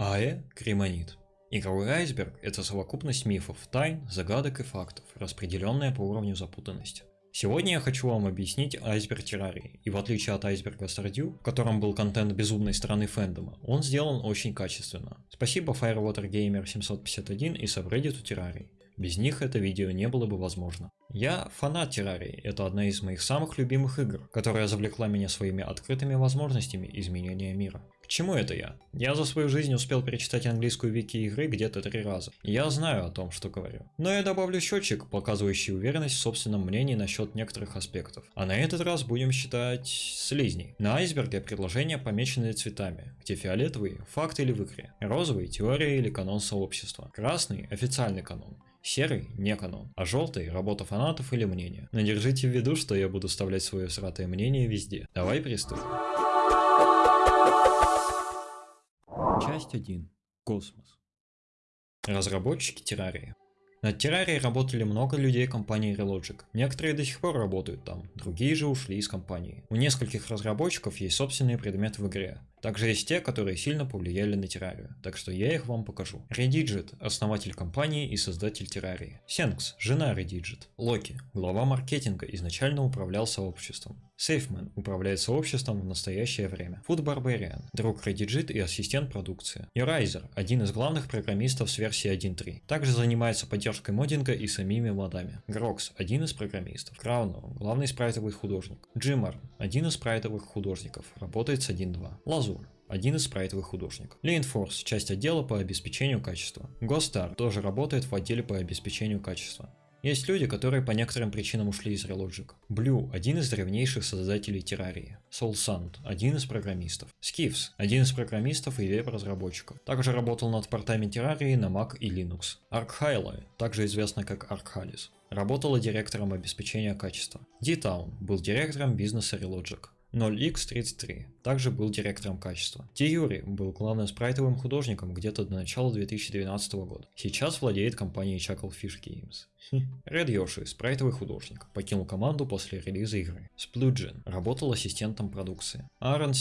АЭ – Кремонит. Игровой айсберг – это совокупность мифов, тайн, загадок и фактов, распределенная по уровню запутанности. Сегодня я хочу вам объяснить айсберг террарии, и в отличие от айсберга Stardew, в котором был контент безумной стороны фэндома, он сделан очень качественно. Спасибо Firewater Gamer 751 и Subreddit террарии. Без них это видео не было бы возможно. Я фанат террарии, это одна из моих самых любимых игр, которая завлекла меня своими открытыми возможностями изменения мира. Чему это я? Я за свою жизнь успел перечитать английскую вики игры где-то три раза. Я знаю о том, что говорю. Но я добавлю счетчик, показывающий уверенность в собственном мнении насчет некоторых аспектов. А на этот раз будем считать слизней. На айсберге предложения помечены цветами, где фиолетовый – факт или в игре, розовый – теория или канон сообщества, красный – официальный канон, Серый – не канон, а желтый – работа фанатов или мнение. Но держите в виду, что я буду вставлять свое сратое мнение везде. Давай приступим. Часть 1. Космос. Разработчики террарии. Над террарией работали много людей компании Re-Logic. Некоторые до сих пор работают там, другие же ушли из компании. У нескольких разработчиков есть собственные предметы в игре. Также есть те, которые сильно повлияли на террарию, так что я их вам покажу. Redigit – основатель компании и создатель террарии. Cenx – жена Redigit. Loki – глава маркетинга, изначально управлял сообществом. Safeman управляет сообществом в настоящее время. Food Barbarian – друг Redigit и ассистент продукции. Yoraiz0r – один из главных программистов с версии 1.3. Также занимается поддержкой моддинга и самими модами. Grox – один из программистов. Crowno – главный спрайтовый художник. Jimmarn – один из спрайтовых художников, работает с 1.2. Лазур один из спрайтовых художников. Lane часть отдела по обеспечению качества. Гостар тоже работает в отделе по обеспечению качества. Есть люди, которые по некоторым причинам ушли из Relogic. Blue – один из древнейших создателей террарии. Soul Sand – один из программистов. Skiffs – один из программистов и веб-разработчиков. Также работал над портами террарии на Mac и Linux. Arkhyle, также известна как Arkhalis, работала директором обеспечения качества. D-Town был директором бизнеса Relogic. 0x33 также был директором качества. Тиюри был главным спрайтовым художником где-то до начала 2012 года. Сейчас владеет компанией Chucklefish Games. Ред Йоши, спрайтовый художник, покинул команду после релиза игры. Сплюджин работал ассистентом продукции. Аарон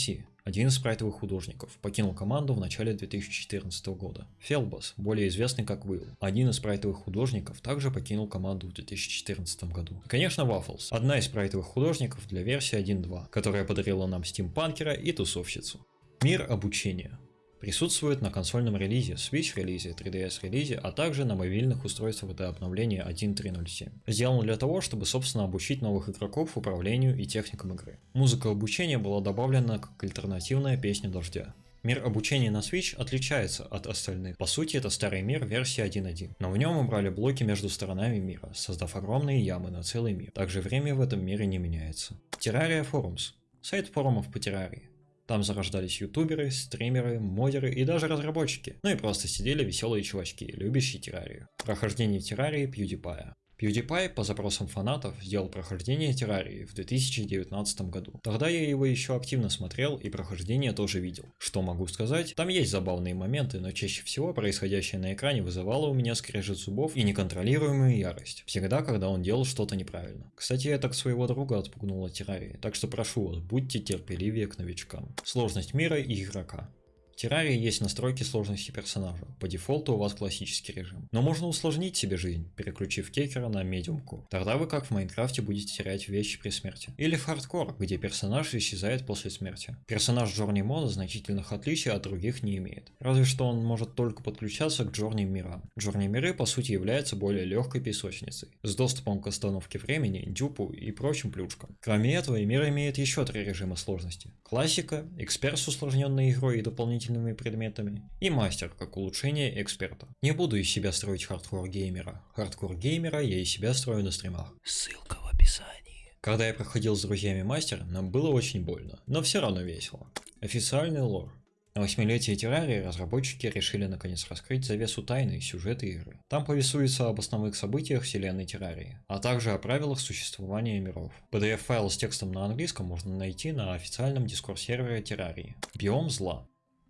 один из спрайтовых художников, покинул команду в начале 2014 года. Фелбас, более известный как Will, один из спрайтовых художников, также покинул команду в 2014 году. И, конечно, Waffles, одна из спрайтовых художников для версии 1.2, которая подарила нам стимпанкера и тусовщицу. Мир обучения. Присутствует на консольном релизе, Switch релизе, 3DS релизе, а также на мобильных устройствах до обновления 1.3.07. Сделан для того, чтобы собственно обучить новых игроков управлению и техникам игры. Музыка обучения была добавлена как альтернативная песня дождя. Мир обучения на Switch отличается от остальных. По сути, это старый мир версии 1.1. Но в нем убрали блоки между сторонами мира, создав огромные ямы на целый мир. Также время в этом мире не меняется. Terraria Forums. Сайт форумов по террарии. Там зарождались ютуберы, стримеры, модеры и даже разработчики. Ну и просто сидели веселые чувачки, любящие террарию. Прохождение террарии PewDiePie. PewDiePie по запросам фанатов сделал прохождение Террарии в 2019 году. Тогда я его еще активно смотрел и прохождение тоже видел. Что могу сказать? Там есть забавные моменты, но чаще всего происходящее на экране вызывало у меня скрежет зубов и неконтролируемую ярость. Всегда, когда он делал что-то неправильно. Кстати, я так своего друга отпугнул от Террарии, так что прошу вас, будьте терпеливее к новичкам. Сложность мира и игрока. В террарии есть настройки сложности персонажа, по дефолту у вас классический режим. Но можно усложнить себе жизнь, переключив кекера на медиумкор. Тогда вы как в Майнкрафте будете терять вещи при смерти. Или в хардкор, где персонаж исчезает после смерти. Персонаж Journey мода значительных отличий от других не имеет. Разве что он может только подключаться к Journey мирам. Journey миры по сути являются более легкой песочницей, с доступом к остановке времени, дюпу и прочим плюшкам. Кроме этого, мир имеет еще три режима сложности. Классика, эксперт с усложненной игрой и дополнительными дополнительными предметами, и мастер, как улучшение эксперта. Не буду из себя строить хардкор геймера. Хардкор геймера я из себя строю на стримах. Ссылка в описании. Когда я проходил с друзьями мастер, нам было очень больно, но все равно весело. Официальный лор. На восьмилетие террарии разработчики решили наконец раскрыть завесу тайны сюжета игры. Там повествуется об основных событиях вселенной террарии, а также о правилах существования миров. PDF-файл с текстом на английском можно найти на официальном дискорд сервере террарии. Биом зла.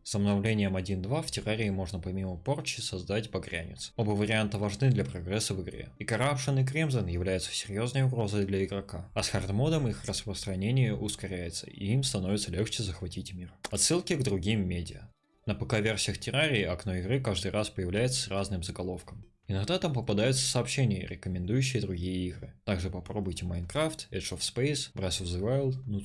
С обновлением 1.2 в террарии можно помимо порчи создать багрянец. Оба варианта важны для прогресса в игре. И Corruption и Crimson являются серьезной угрозой для игрока, а с хардмодом их распространение ускоряется, и им становится легче захватить мир. Отсылки к другим медиа. На ПК-версиях Террарии окно игры каждый раз появляется с разным заголовком. Иногда там попадаются сообщения, рекомендующие другие игры. Также попробуйте Minecraft, Edge of Space, Breath of the Wild, ну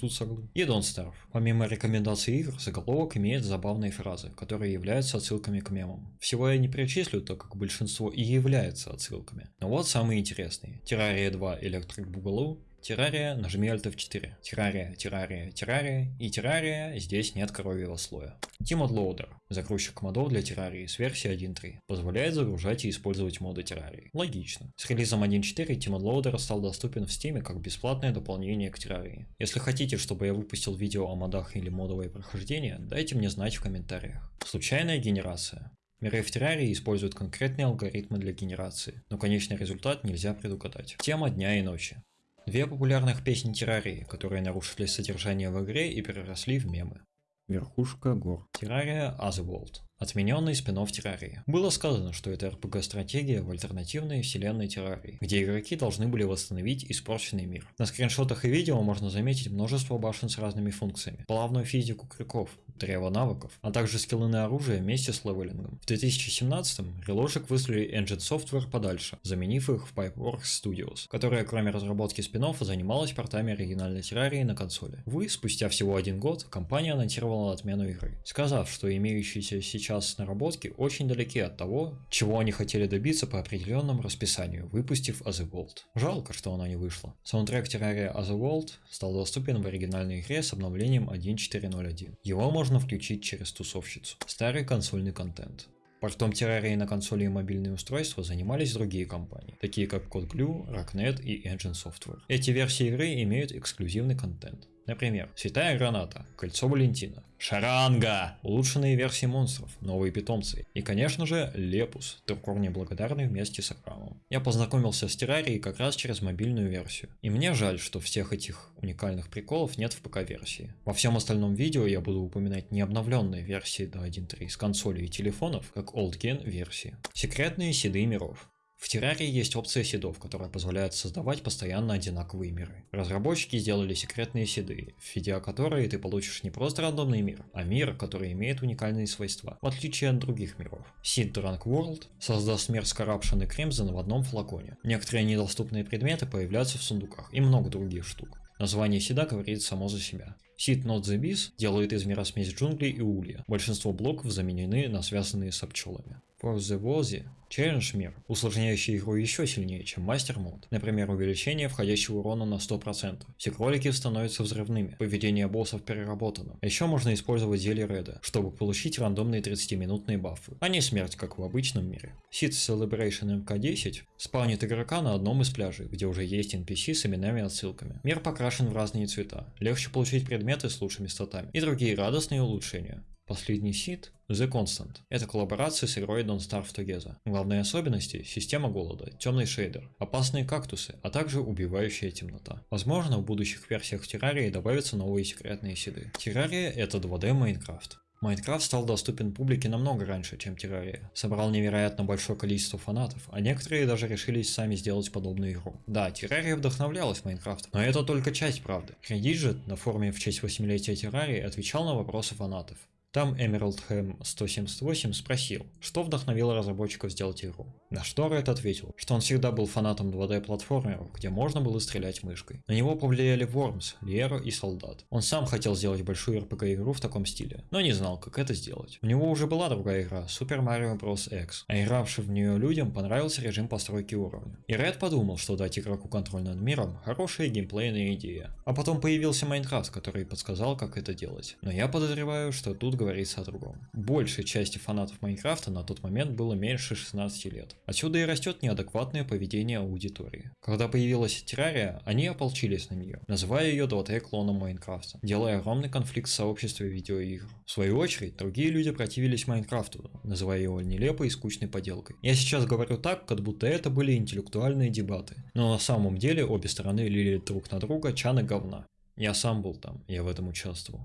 и Don't Starve. Помимо рекомендаций игр, заголовок имеет забавные фразы, которые являются отсылками к мемам. Всего я не перечислю, так как большинство и является отсылками. Но вот самые интересные. Terraria 2 Electric Boogaloo, Террария, нажми Alt F4. Террария, террария, террария и террария, здесь нет коровьего слоя. Timod Loader, загрузчик модов для террарии с версии 1.3, позволяет загружать и использовать моды террарии. Логично. С релизом 1.4 Timod Loader стал доступен в Steam как бесплатное дополнение к террарии. Если хотите, чтобы я выпустил видео о модах или модовое прохождение, дайте мне знать в комментариях. Случайная генерация. Миры в террарии используют конкретные алгоритмы для генерации, но конечный результат нельзя предугадать. Тема дня и ночи. Две популярных песни террарии, которые нарушили содержание в игре и переросли в мемы. Верхушка гор. Террария Otherworld. Отмененный спин террарии. Было сказано, что это RPG-стратегия в альтернативной вселенной террарии, где игроки должны были восстановить испорченный мир. На скриншотах и видео можно заметить множество башен с разными функциями, плавную физику крюков, древо навыков, а также скиллы на оружие вместе с левелингом. В 2017-м Relogic выслали Engine Software подальше, заменив их в Pipeworks Studios, которая кроме разработки спин занималась портами оригинальной террарии на консоли. Вы, спустя всего один год, компания анонсировала отмену игры, сказав, что имеющиеся сейчас сейчас наработки очень далеки от того, чего они хотели добиться по определенному расписанию, выпустив Otherworld. Жалко, что она не вышла. Саундтрек Terraria Otherworld стал доступен в оригинальной игре с обновлением 1.4.0.1. Его можно включить через тусовщицу. Старый консольный контент. Портом террарии на консоли и мобильные устройства занимались другие компании, такие как CodeGlue, Rocknet и Engine Software. Эти версии игры имеют эксклюзивный контент. Например, Святая Граната, Кольцо Валентина, Шаранга, улучшенные версии монстров, новые питомцы и, конечно же, Лепус, Туркор благодарный вместе с Акрамом. Я познакомился с Террарией как раз через мобильную версию. И мне жаль, что всех этих уникальных приколов нет в ПК-версии. Во всем остальном видео я буду упоминать не обновленные версии до 1.3 с консолей и телефонов, как Old Gen версии. Секретные седы миров. В террарии есть опция седов, которая позволяет создавать постоянно одинаковые миры. Разработчики сделали секретные седы, введя которые ты получишь не просто рандомный мир, а мир, который имеет уникальные свойства, в отличие от других миров. Seed Drunk World создаст мир с Corruption и Crimson в одном флаконе. Некоторые недоступные предметы появляются в сундуках и много других штук. Название седа говорит само за себя. Seed Not the Bees делает из мира смесь джунглей и улья. Большинство блоков заменены на связанные с пчелами. For the Wozy Челлендж мир, усложняющий игру еще сильнее, чем мастер мод. Например, увеличение входящего урона на 100%. Все кролики становятся взрывными, поведение боссов переработано. А еще можно использовать зелье Реда, чтобы получить рандомные 30-минутные бафы, а не смерть, как в обычном мире. Seed Celebration MK10 спавнит игрока на одном из пляжей, где уже есть NPC с именами и отсылками. Мир покрашен в разные цвета, легче получить предметы с лучшими статами и другие радостные улучшения. Последний сид – The Constant. Это коллаборация с игрой Don't Starve Together. Главные особенности – система голода, темный шейдер, опасные кактусы, а также убивающая темнота. Возможно, в будущих версиях Террарии добавятся новые секретные сиды. Террария – это 2D Майнкрафт. Майнкрафт стал доступен публике намного раньше, чем Террария. Собрал невероятно большое количество фанатов, а некоторые даже решились сами сделать подобную игру. Да, Террария вдохновлялась Майнкрафтом, но это только часть правды. Redigit на форуме в честь 8-летия Террарии отвечал на вопросы фанатов. Там Emerald Ham 178 спросил, что вдохновило разработчиков сделать игру. На что Ред ответил, что он всегда был фанатом 2D платформеров, где можно было стрелять мышкой. На него повлияли Worms, Liero и Soldat. Он сам хотел сделать большую RPG игру в таком стиле, но не знал, как это сделать. У него уже была другая игра, Super Mario Bros. X, а игравшим в нее людям понравился режим постройки уровня. И Ред подумал, что дать игроку контроль над миром – хорошая геймплейная идея. А потом появился Майнкрафт, который подсказал, как это делать. Но я подозреваю, что тут говорится о другом. Большей части фанатов Майнкрафта на тот момент было меньше 16 лет. Отсюда и растет неадекватное поведение аудитории. Когда появилась Террария, они ополчились на нее, называя ее 2D клоном Майнкрафта, делая огромный конфликт в сообществе видеоигр. В свою очередь, другие люди противились Майнкрафту, называя его нелепой и скучной поделкой. Я сейчас говорю так, как будто это были интеллектуальные дебаты, но на самом деле обе стороны лили друг на друга чаны говна. Я сам был там, я в этом участвовал.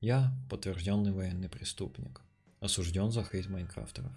Я подтвержденный военный преступник, осужден за хейт майнкрафтеров.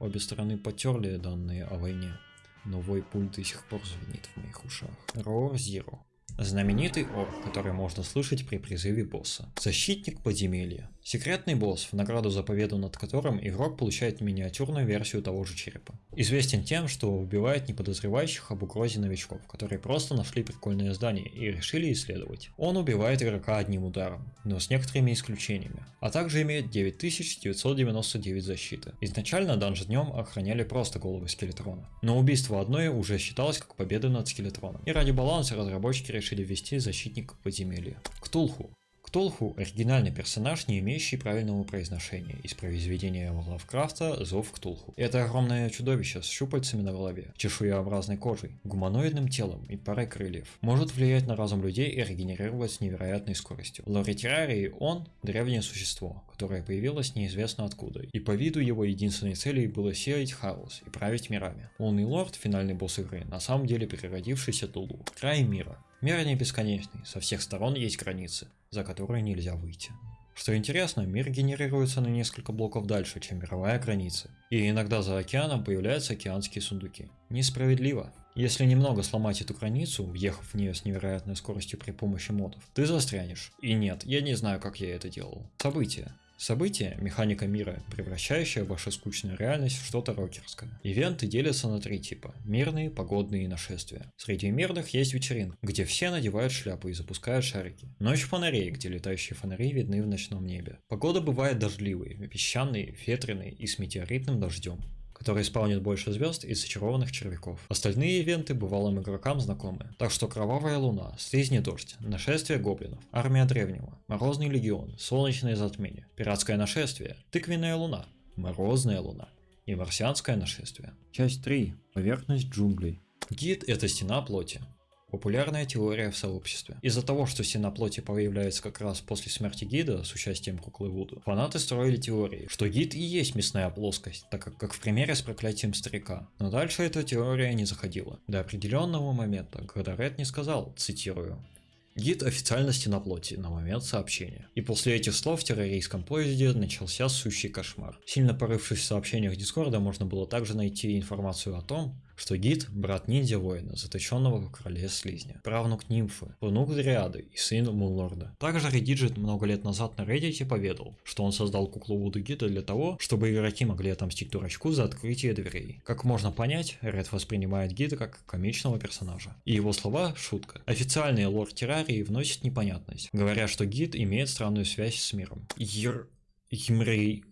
Обе стороны потерли данные о войне, но вой пуль до сих пор звенит в моих ушах. Roar Zero. Знаменитый орк, который можно слышать при призыве босса. Защитник подземелья. Секретный босс, в награду за победу над которым игрок получает миниатюрную версию того же черепа. Известен тем, что убивает неподозревающих об угрозе новичков, которые просто нашли прикольное здание и решили исследовать. Он убивает игрока одним ударом, но с некоторыми исключениями, а также имеет 9999 защиты. Изначально днем охраняли просто головы скелетрона, но убийство одной уже считалось как победа над скелетроном, и ради баланса разработчики решили ввести защитника подземелья. Ктулху Ктулху – оригинальный персонаж, не имеющий правильного произношения, из произведения Лавкрафта «Зов Ктулху». Это огромное чудовище с щупальцами на голове, чешуеобразной кожей, гуманоидным телом и парой крыльев. Может влиять на разум людей и регенерировать с невероятной скоростью. В лоре Террарии он – древнее существо, которое появилось неизвестно откуда, и по виду его единственной целью было сеять хаос и править мирами. Лунный лорд, финальный босс игры, на самом деле переродившийся Тулу. Край мира. Мир не бесконечный, со всех сторон есть границы, за которые нельзя выйти. Что интересно, мир генерируется на несколько блоков дальше, чем мировая граница. И иногда за океаном появляются океанские сундуки. Несправедливо. Если немного сломать эту границу, въехав в нее с невероятной скоростью при помощи модов, ты застрянешь. И нет, я не знаю, как я это делал. События. Событие – механика мира, превращающая вашу скучную реальность в что-то рокерское. Ивенты делятся на три типа – мирные, погодные и нашествия. Среди мирных есть вечеринка, где все надевают шляпы и запускают шарики. Ночь фонарей, где летающие фонари видны в ночном небе. Погода бывает дождливой, песчаной, ветреной и с метеоритным дождем который спаунит больше звезд и зачарованных червяков. Остальные ивенты бывалым игрокам знакомы. Так что Кровавая Луна, Слизний Дождь, Нашествие Гоблинов, Армия Древнего, Морозный Легион, Солнечное Затмение, Пиратское Нашествие, Тыквенная Луна, Морозная Луна и Марсианское Нашествие. Часть 3. Поверхность джунглей. Гид – это стена плоти. Популярная теория в сообществе. Из-за того, что стена плоти появляется как раз после смерти гида с участием куклы Вуду, фанаты строили теории, что гид и есть мясная плоскость, так как, как в примере с проклятием старика. Но дальше эта теория не заходила. До определенного момента, когда Ред не сказал, цитирую, Гид официально стена плоти на момент сообщения. И после этих слов в террористском поезде начался сущий кошмар. Сильно порывшись в сообщениях Дискорда, можно было также найти информацию о том, что Гид – брат ниндзя-воина, заточенного в короле слизня, правнук нимфы, внук Дриады и сын Муллорда. Также Редиджит много лет назад на Reddit поведал, что он создал куклу Вуду Гида для того, чтобы игроки могли отомстить дурачку за открытие дверей. Как можно понять, Ред воспринимает Гида как комичного персонажа. И его слова – шутка. Официальный лор Террарии вносит непонятность, говоря, что Гид имеет странную связь с миром. Ер... Емрей...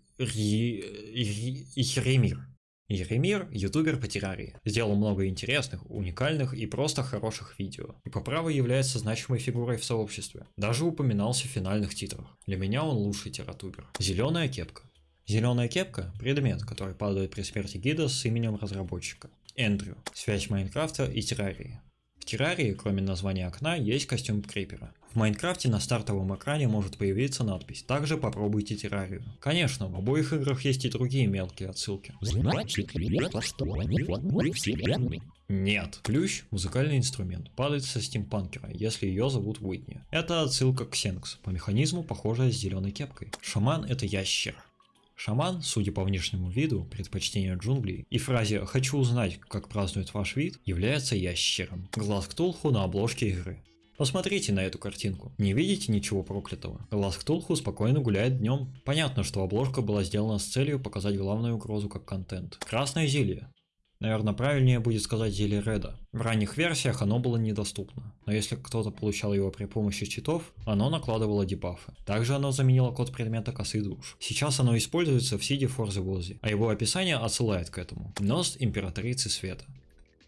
Еремир. Еремир – ютубер по террарии. Сделал много интересных, уникальных и просто хороших видео. И по праву является значимой фигурой в сообществе. Даже упоминался в финальных титрах. Для меня он лучший тератубер. Зеленая кепка. Зеленая кепка – предмет, который падает при смерти гида с именем разработчика. Эндрю. Связь Майнкрафта и террарии. В террарии, кроме названия окна, есть костюм крипера. В Майнкрафте на стартовом экране может появиться надпись «Также попробуйте террарию». Конечно, в обоих играх есть и другие мелкие отсылки. Нет. Плющ – музыкальный инструмент, падает со стимпанкера, если ее зовут Уитни. Это отсылка к Сенкс, по механизму похожая с зеленой кепкой. Шаман – это ящер. Шаман, судя по внешнему виду, предпочтению джунглей и фразе «хочу узнать, как празднует ваш вид» является ящером. Глаз Ктулху на обложке игры. Посмотрите на эту картинку. Не видите ничего проклятого? Глаз Ктулху спокойно гуляет днем. Понятно, что обложка была сделана с целью показать главную угрозу как контент. Красное зелье. Наверное, правильнее будет сказать зелье Реда. В ранних версиях оно было недоступно, но если кто-то получал его при помощи читов, оно накладывало дебафы. Также оно заменило код предмета косы душ. Сейчас оно используется в Сиде Форзе Вози, а его описание отсылает к этому. Нос Императрицы Света.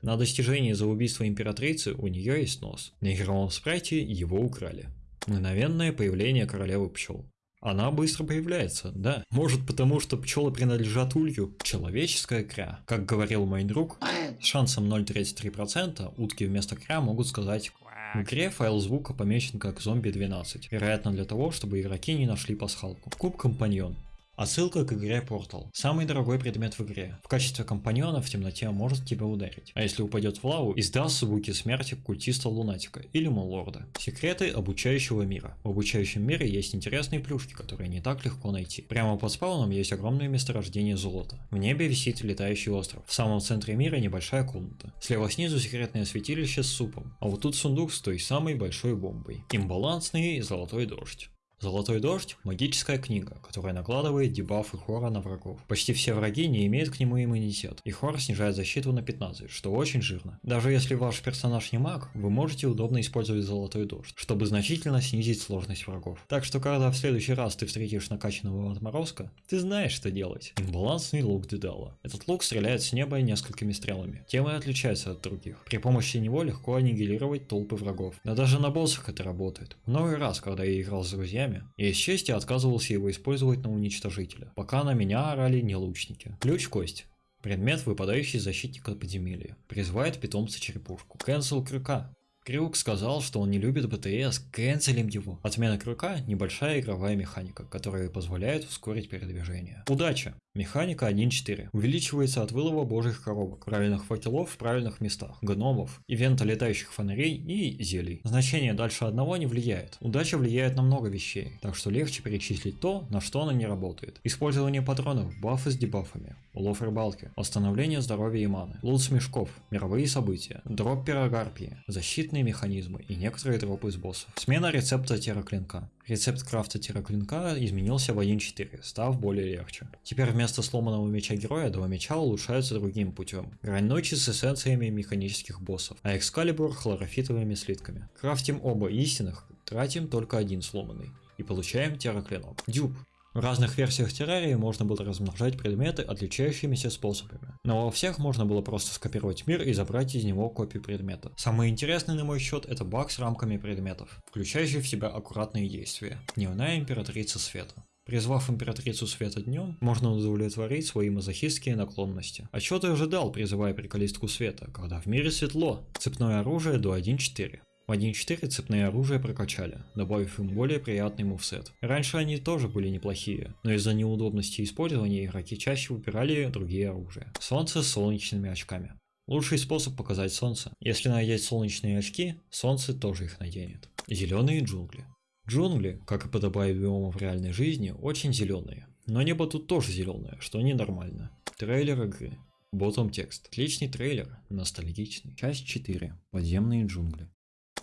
На достижении за убийство императрицы у нее есть нос. На игровом спрайте его украли. Мгновенное появление королевы пчел. Она быстро появляется, да. Может потому, что пчелы принадлежат улью. Человеческая кря. Как говорил мой друг, с шансом 0,33% утки вместо кря могут сказать в игре файл звука помечен как зомби 12, вероятно для того, чтобы игроки не нашли пасхалку. Куб компаньон. Отсылка к игре Portal. Самый дорогой предмет в игре. В качестве компаньона в темноте может тебя ударить. А если упадет в лаву, издаст звуки смерти культиста Лунатика или Муллорда. Секреты обучающего мира. В обучающем мире есть интересные плюшки, которые не так легко найти. Прямо под спауном есть огромное месторождение золота. В небе висит летающий остров. В самом центре мира небольшая комната. Слева снизу секретное святилище с супом. А вот тут сундук с той самой большой бомбой. Имбалансный золотой дождь. Золотой дождь – магическая книга, которая накладывает дебафы хора на врагов. Почти все враги не имеют к нему иммунитет, и хор снижает защиту на 15, что очень жирно. Даже если ваш персонаж не маг, вы можете удобно использовать золотой дождь, чтобы значительно снизить сложность врагов. Так что когда в следующий раз ты встретишь накачанного отморозка, ты знаешь, что делать. Имбалансный лук Дедала. Этот лук стреляет с неба несколькими стрелами. Тем и отличается от других. При помощи него легко аннигилировать толпы врагов. Но даже на боссах это работает. Много раз, когда я играл с друзьями, друзьями, и из чести отказывался его использовать на уничтожителя, пока на меня орали не лучники. Ключ-кость. Предмет, выпадающий из защитника подземелья. Призывает питомца черепушку. Cancel крюка. Крюк сказал, что он не любит БТС, кэнселим его. Отмена крюка – небольшая игровая механика, которая позволяет ускорить передвижение. Удача! Механика 1.4. Увеличивается от вылова божьих коробок, правильных факелов в правильных местах, гномов, ивента летающих фонарей и зелий. Значение дальше одного не влияет. Удача влияет на много вещей, так что легче перечислить то, на что она не работает. Использование патронов, бафы с дебафами, улов рыбалки, восстановление здоровья и маны, лут с мешков, мировые события, дроп пирогарпии, защитные механизмы и некоторые дропы из боссов. Смена рецепта тераклинка. Рецепт крафта тираклинка изменился в 1.4, став более легче. Теперь вместо сломанного меча героя два меча улучшаются другим путем. Грань ночи с эссенциями механических боссов, а экскалибур хлорофитовыми слитками. Крафтим оба истинных, тратим только один сломанный. И получаем тераклинок. Дюб. В разных версиях террарии можно было размножать предметы отличающимися способами, но во всех можно было просто скопировать мир и забрать из него копию предмета. Самый интересный на мой счет это баг с рамками предметов, включающий в себя аккуратные действия. Дневная императрица света. Призвав императрицу света днем, можно удовлетворить свои мазохистские наклонности. А что ты ожидал, призывая приколистку света, когда в мире светло? Цепное оружие до 1.4. В 1.4 цепные оружия прокачали, добавив им более приятный мувсет. Раньше они тоже были неплохие, но из-за неудобности использования игроки чаще выбирали другие оружия. Солнце с солнечными очками. Лучший способ показать солнце. Если надеть солнечные очки, солнце тоже их наденет. Зеленые джунгли. Джунгли, как и подобает биомам в реальной жизни, очень зеленые. Но небо тут тоже зеленое, что ненормально. Трейлер игры. Ботом текст. Отличный трейлер, ностальгичный. Часть 4. Подземные джунгли.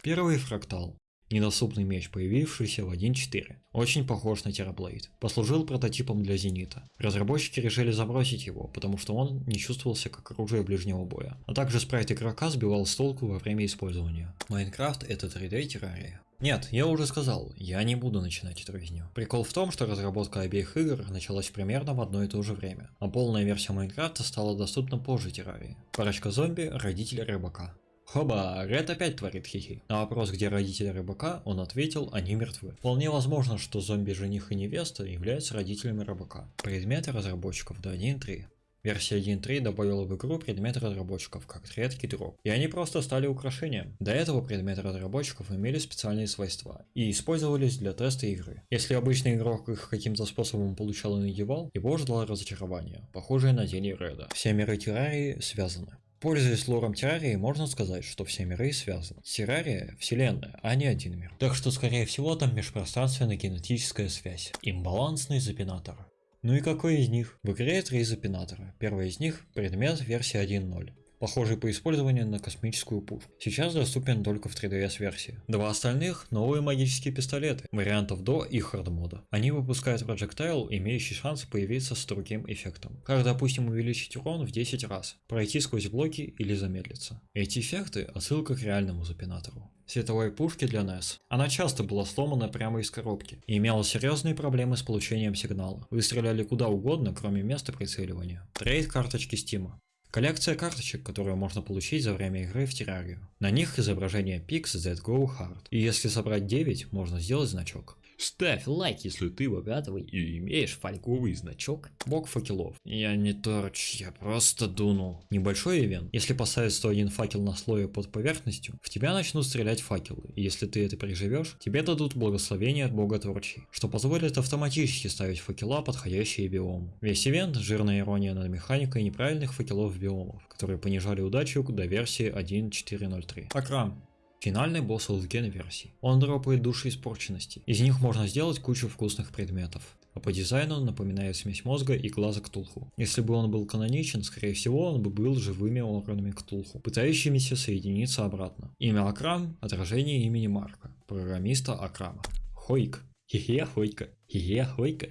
Первый фрактал. Недоступный меч, появившийся в 1.4. Очень похож на Терраблейд. Послужил прототипом для Зенита. Разработчики решили забросить его, потому что он не чувствовался как оружие ближнего боя. А также спрайт игрока сбивал с толку во время использования. Майнкрафт это 3D террария. Нет, я уже сказал, я не буду начинать эту резню. Прикол в том, что разработка обеих игр началась примерно в одно и то же время, а полная версия Майнкрафта стала доступна позже террарии. Парочка зомби – родители рыбака. Хоба, Ред опять творит хихи. На вопрос, где родители рыбака, он ответил, они мертвы. Вполне возможно, что зомби-жених и невеста являются родителями рыбака. Предметы разработчиков до 1.3. Версия 1.3 добавила в игру предметы разработчиков, как редкий дроп. И они просто стали украшением. До этого предметы разработчиков имели специальные свойства и использовались для теста игры. Если обычный игрок их каким-то способом получал и надевал, его ждало разочарование, похожее на тень Реда. Все миры террарии связаны. Пользуясь лором Террарии, можно сказать, что все миры связаны. Террария – вселенная, а не один мир. Так что, скорее всего, там межпространственная генетическая связь. Имбалансный запинатор. Ну и какой из них? В игре три запинатора. Первый из них – предмет версии 1.0 похожий по использованию на космическую пушку. Сейчас доступен только в 3DS версии. Два остальных – новые магические пистолеты, вариантов до и хард мода. Они выпускают проджектайл, имеющий шанс появиться с другим эффектом. Как, допустим, увеличить урон в 10 раз, пройти сквозь блоки или замедлиться. Эти эффекты – отсылка к реальному запинатору световой пушки для NES. Она часто была сломана прямо из коробки и имела серьезные проблемы с получением сигнала. Вы стреляли куда угодно, кроме места прицеливания. Трейд карточки Steam. Коллекция карточек, которую можно получить за время игры в террарию. На них изображение Pix That Go Hard. И если собрать 9, можно сделать значок. Ставь лайк, если ты богатый и имеешь фольговый значок. Бог факелов. Я не торч, я просто дунул. Небольшой ивент. Если поставить 101 факел на слое под поверхностью, в тебя начнут стрелять факелы. И если ты это переживешь, тебе дадут благословение от бога творчий, что позволит автоматически ставить факела, подходящие биому. Весь ивент – жирная ирония над механикой неправильных факелов биомов, которые понижали удачу до версии 1.4.03. Акрам. Финальный босс Олдген версии. Он дропает души испорченности. Из них можно сделать кучу вкусных предметов. А по дизайну напоминает смесь мозга и глаза Ктулху. Если бы он был каноничен, скорее всего он бы был живыми органами Ктулху, пытающимися соединиться обратно. Имя Акрам – отражение имени Марка, программиста Акрама. Хойк. Хе-хе, Хойка. Хе-хе, Хойка.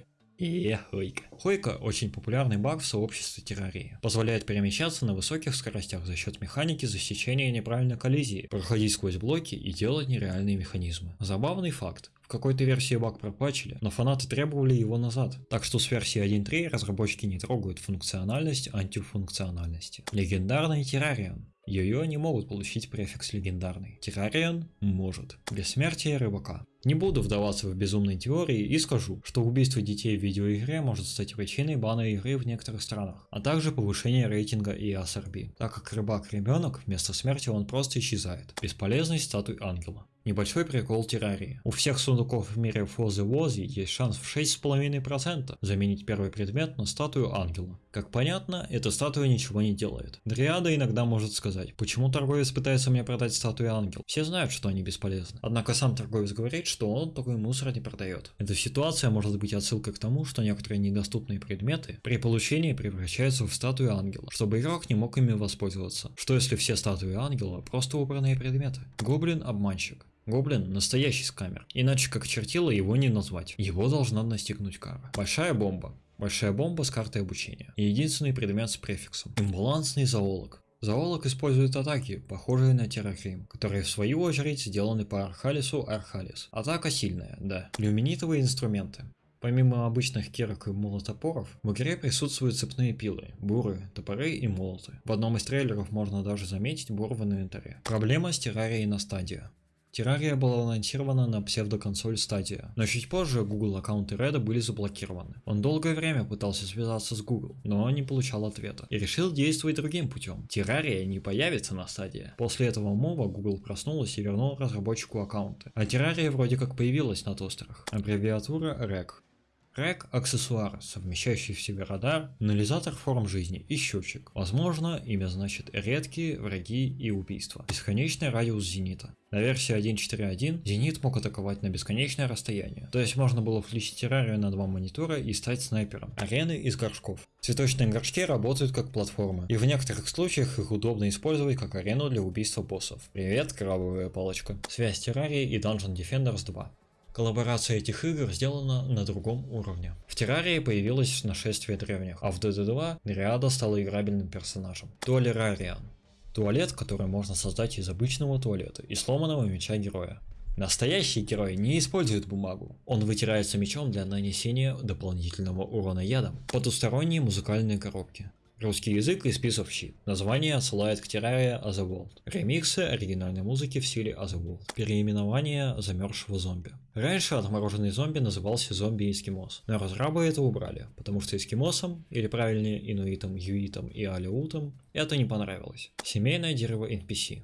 Хойка. Хойка очень популярный баг в сообществе террарии. Позволяет перемещаться на высоких скоростях за счет механики засечения неправильной коллизии, проходить сквозь блоки и делать нереальные механизмы. Забавный факт. В какой-то версии баг пропачили, но фанаты требовали его назад. Так что с версии 1.3 разработчики не трогают функциональность антифункциональности. Легендарный террариан. Йо-Йо не могут получить префикс легендарный. Террариан может. Бессмертие рыбака. Не буду вдаваться в безумные теории и скажу, что убийство детей в видеоигре может стать причиной бана игры в некоторых странах, а также повышение рейтинга и ASRB, так как рыбак-ребенок вместо смерти он просто исчезает. Бесполезность статуи ангела. Небольшой прикол террарии. У всех сундуков в мире Фозы Вози есть шанс в 6,5% заменить первый предмет на статую ангела. Как понятно, эта статуя ничего не делает. Дриада иногда может сказать, почему торговец пытается мне продать статую ангел. Все знают, что они бесполезны. Однако сам торговец говорит, что он такой мусор не продает. Эта ситуация может быть отсылкой к тому, что некоторые недоступные предметы при получении превращаются в статую ангела, чтобы игрок не мог ими воспользоваться. Что если все статуи ангела просто убранные предметы? Гоблин обманщик. Гоблин – настоящий скамер, иначе как чертила его не назвать. Его должна настигнуть кара. Большая бомба. Большая бомба с картой обучения. Единственный предмет с префиксом. Имбалансный зоолог. Зоолог использует атаки, похожие на терракрим, которые в свою очередь сделаны по Архалису Архалис. Атака сильная, да. Люминитовые инструменты. Помимо обычных кирок и молотопоров, в игре присутствуют цепные пилы, буры, топоры и молоты. В одном из трейлеров можно даже заметить бур в инвентаре. Проблема с террарией на стадию. Террария была анонсирована на псевдоконсоль Stadia, но чуть позже Google аккаунты Реда были заблокированы. Он долгое время пытался связаться с Google, но не получал ответа и решил действовать другим путем. Террария не появится на Stadia. После этого мова Google проснулась и вернул разработчику аккаунты. А Террария вроде как появилась на тостерах. Аббревиатура REC. Рэк – аксессуар, совмещающий в себе радар, анализатор форм жизни и счетчик. Возможно, имя значит редкие, враги и убийства. Бесконечный радиус зенита. На версии 1.4.1 зенит мог атаковать на бесконечное расстояние, то есть можно было включить террарию на два монитора и стать снайпером. Арены из горшков. Цветочные горшки работают как платформы, и в некоторых случаях их удобно использовать как арену для убийства боссов. Привет, крабовая палочка. Связь террарии и Dungeon Defenders 2. Коллаборация этих игр сделана на другом уровне. В Террарии появилось нашествие древних, а в DD2 Нериада стала играбельным персонажем. Туалерариан. Туалет, который можно создать из обычного туалета и сломанного меча героя. Настоящий герой не использует бумагу. Он вытирается мечом для нанесения дополнительного урона ядом. Потусторонние музыкальные коробки. Русский язык и список щит. Название отсылает к Terraria Otherworld. Ремиксы оригинальной музыки в стиле Otherworld. Переименование замерзшего зомби. Раньше отмороженный зомби назывался зомби-эскимос, но разрабы это убрали, потому что эскимосам, или правильнее инуитам, юитам и алиутам, это не понравилось. Семейное дерево NPC.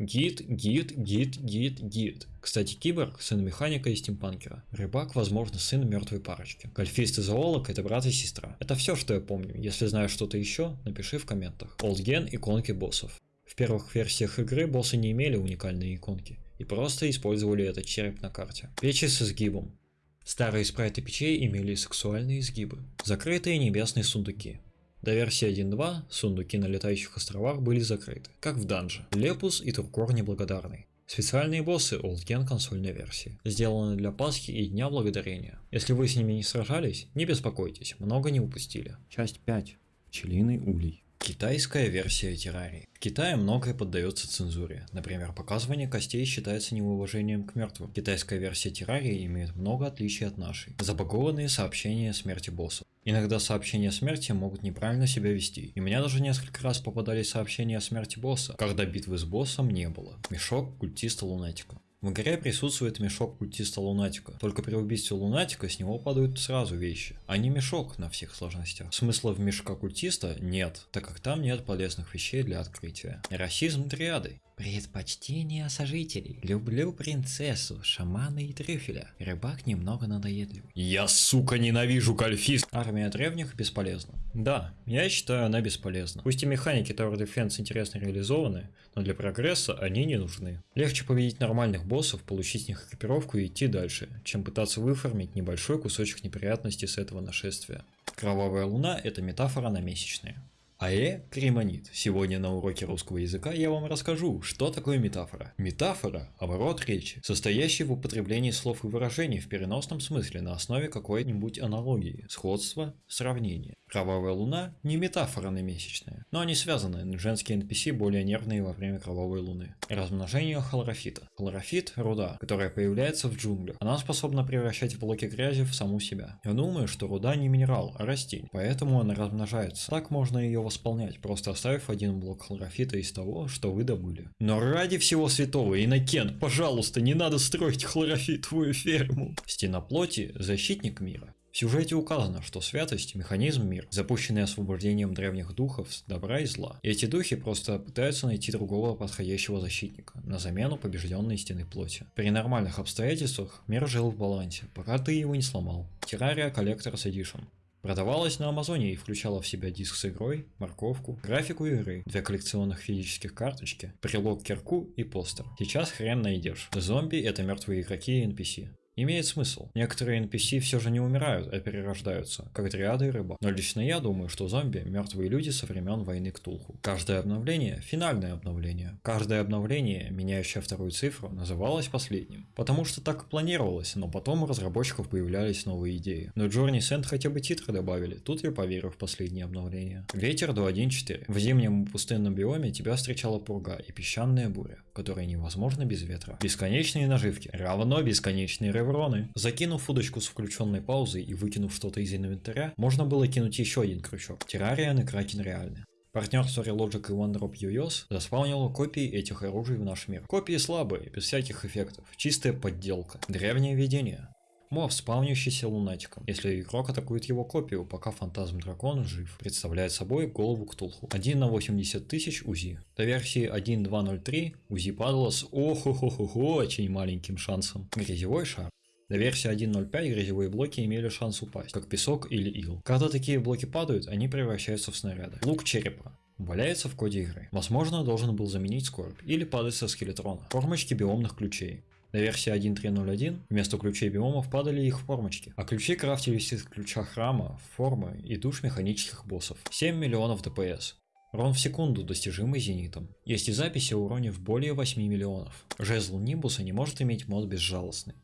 Гид, гид, гид, гид, гид. Кстати, киборг – сын механика и стимпанкера. Рыбак, возможно, сын мертвой парочки. Гольфист и зоолог – это брат и сестра. Это все, что я помню. Если знаешь что-то еще, напиши в комментах. Олдген – иконки боссов. В первых версиях игры боссы не имели уникальные иконки и просто использовали этот череп на карте. Печи с изгибом. Старые спрайты печей имели сексуальные изгибы. Закрытые небесные сундуки. До версии 1.2 сундуки на летающих островах были закрыты, как в данже. Лепус и Туркор неблагодарный. Специальные боссы Олдген консольной версии, сделаны для Пасхи и Дня Благодарения. Если вы с ними не сражались, не беспокойтесь, много не упустили. Часть 5. Пчелиный улей. Китайская версия террарии. В Китае многое поддается цензуре. Например, показывание костей считается неуважением к мертвым. Китайская версия террарии имеет много отличий от нашей. Забагованные сообщения о смерти боссов. Иногда сообщения о смерти могут неправильно себя вести. И меня даже несколько раз попадались сообщения о смерти босса, когда битвы с боссом не было. Мешок культиста лунатика. В игре присутствует мешок культиста Лунатика. Только при убийстве Лунатика с него падают сразу вещи, а не мешок на всех сложностях. Смысла в мешка культиста нет, так как там нет полезных вещей для открытия. Расизм триады. Предпочтение сожителей. Люблю принцессу, шамана и трюфеля. Рыбак немного надоедливый. Я, сука, ненавижу гольфист. Армия древних бесполезна. Да, я считаю она бесполезна. Пусть и механики Tower Defense интересно реализованы, но для прогресса они не нужны. Легче победить нормальных боссов, получить с них экипировку и идти дальше, чем пытаться выформить небольшой кусочек неприятностей с этого нашествия. Кровавая луна – это метафора на месячные. АЭ Кремонит. Сегодня на уроке русского языка я вам расскажу, что такое метафора. Метафора – оборот речи, состоящий в употреблении слов и выражений в переносном смысле на основе какой-нибудь аналогии, сходства, сравнения. Кровавая луна не метафора на месячные, но они связаны, женские NPC более нервные во время кровавой луны. Размножение хлорофита. Хлорофит – руда, которая появляется в джунглях. Она способна превращать блоки грязи в саму себя. Я думаю, что руда не минерал, а растение, поэтому она размножается. Так можно ее восполнять, просто оставив один блок хлорофита из того, что вы добыли. Но ради всего святого, Иннокен, пожалуйста, не надо строить хлорофитовую ферму. Стена плоти – защитник мира. В сюжете указано, что святость – механизм мир, запущенный освобождением древних духов добра и зла. И эти духи просто пытаются найти другого подходящего защитника, на замену побежденной стены плоти. При нормальных обстоятельствах мир жил в балансе, пока ты его не сломал. Террария Collector's Edition. Продавалась на Амазоне и включала в себя диск с игрой, морковку, графику игры, две коллекционных физических карточки, прилог кирку и постер. Сейчас хрен найдешь. Зомби это мертвые игроки и NPC. Имеет смысл. Некоторые NPC все же не умирают, а перерождаются, как триады и рыба. Но лично я думаю, что зомби – мертвые люди со времен войны Ктулху. Каждое обновление – финальное обновление. Каждое обновление, меняющее вторую цифру, называлось последним. Потому что так и планировалось, но потом у разработчиков появлялись новые идеи. Но Journey Send хотя бы титры добавили, тут я поверю в последнее обновление. Ветер 2.1.4. В зимнем пустынном биоме тебя встречала пурга и песчаная буря, которая невозможна без ветра. Бесконечные наживки равно бесконечные рывы невроны. Закинув удочку с включенной паузой и выкинув что-то из инвентаря, можно было кинуть еще один крючок. Террариан и Кракен реальны. Партнерство Relogic и OneDrop UEOS заспаунило копии этих оружий в наш мир. Копии слабые, без всяких эффектов, чистая подделка, древнее видение. Моб, спавнящийся лунатиком. Если игрок атакует его копию, пока фантазм дракона жив, представляет собой голову Ктулху. 1 на 80 тысяч УЗИ. До версии 1.2.03 УЗИ падало с охо-хо-хо-хо очень маленьким шансом. Грязевой шар. До версии 1.05 грязевые блоки имели шанс упасть, как песок или ил. Когда такие блоки падают, они превращаются в снаряды. Лук черепа. Валяется в коде игры. Возможно, должен был заменить скорбь или падать со скелетрона. Формочки биомных ключей. На версии 1.3.0.1 вместо ключей биомов падали их формочки, а ключи крафтились из ключа храма, формы и душ механических боссов. 7 миллионов ДПС. Рон в секунду, достижимый зенитом. Есть и записи о уроне в более 8 миллионов. Жезл Нимбуса не может иметь мод безжалостный.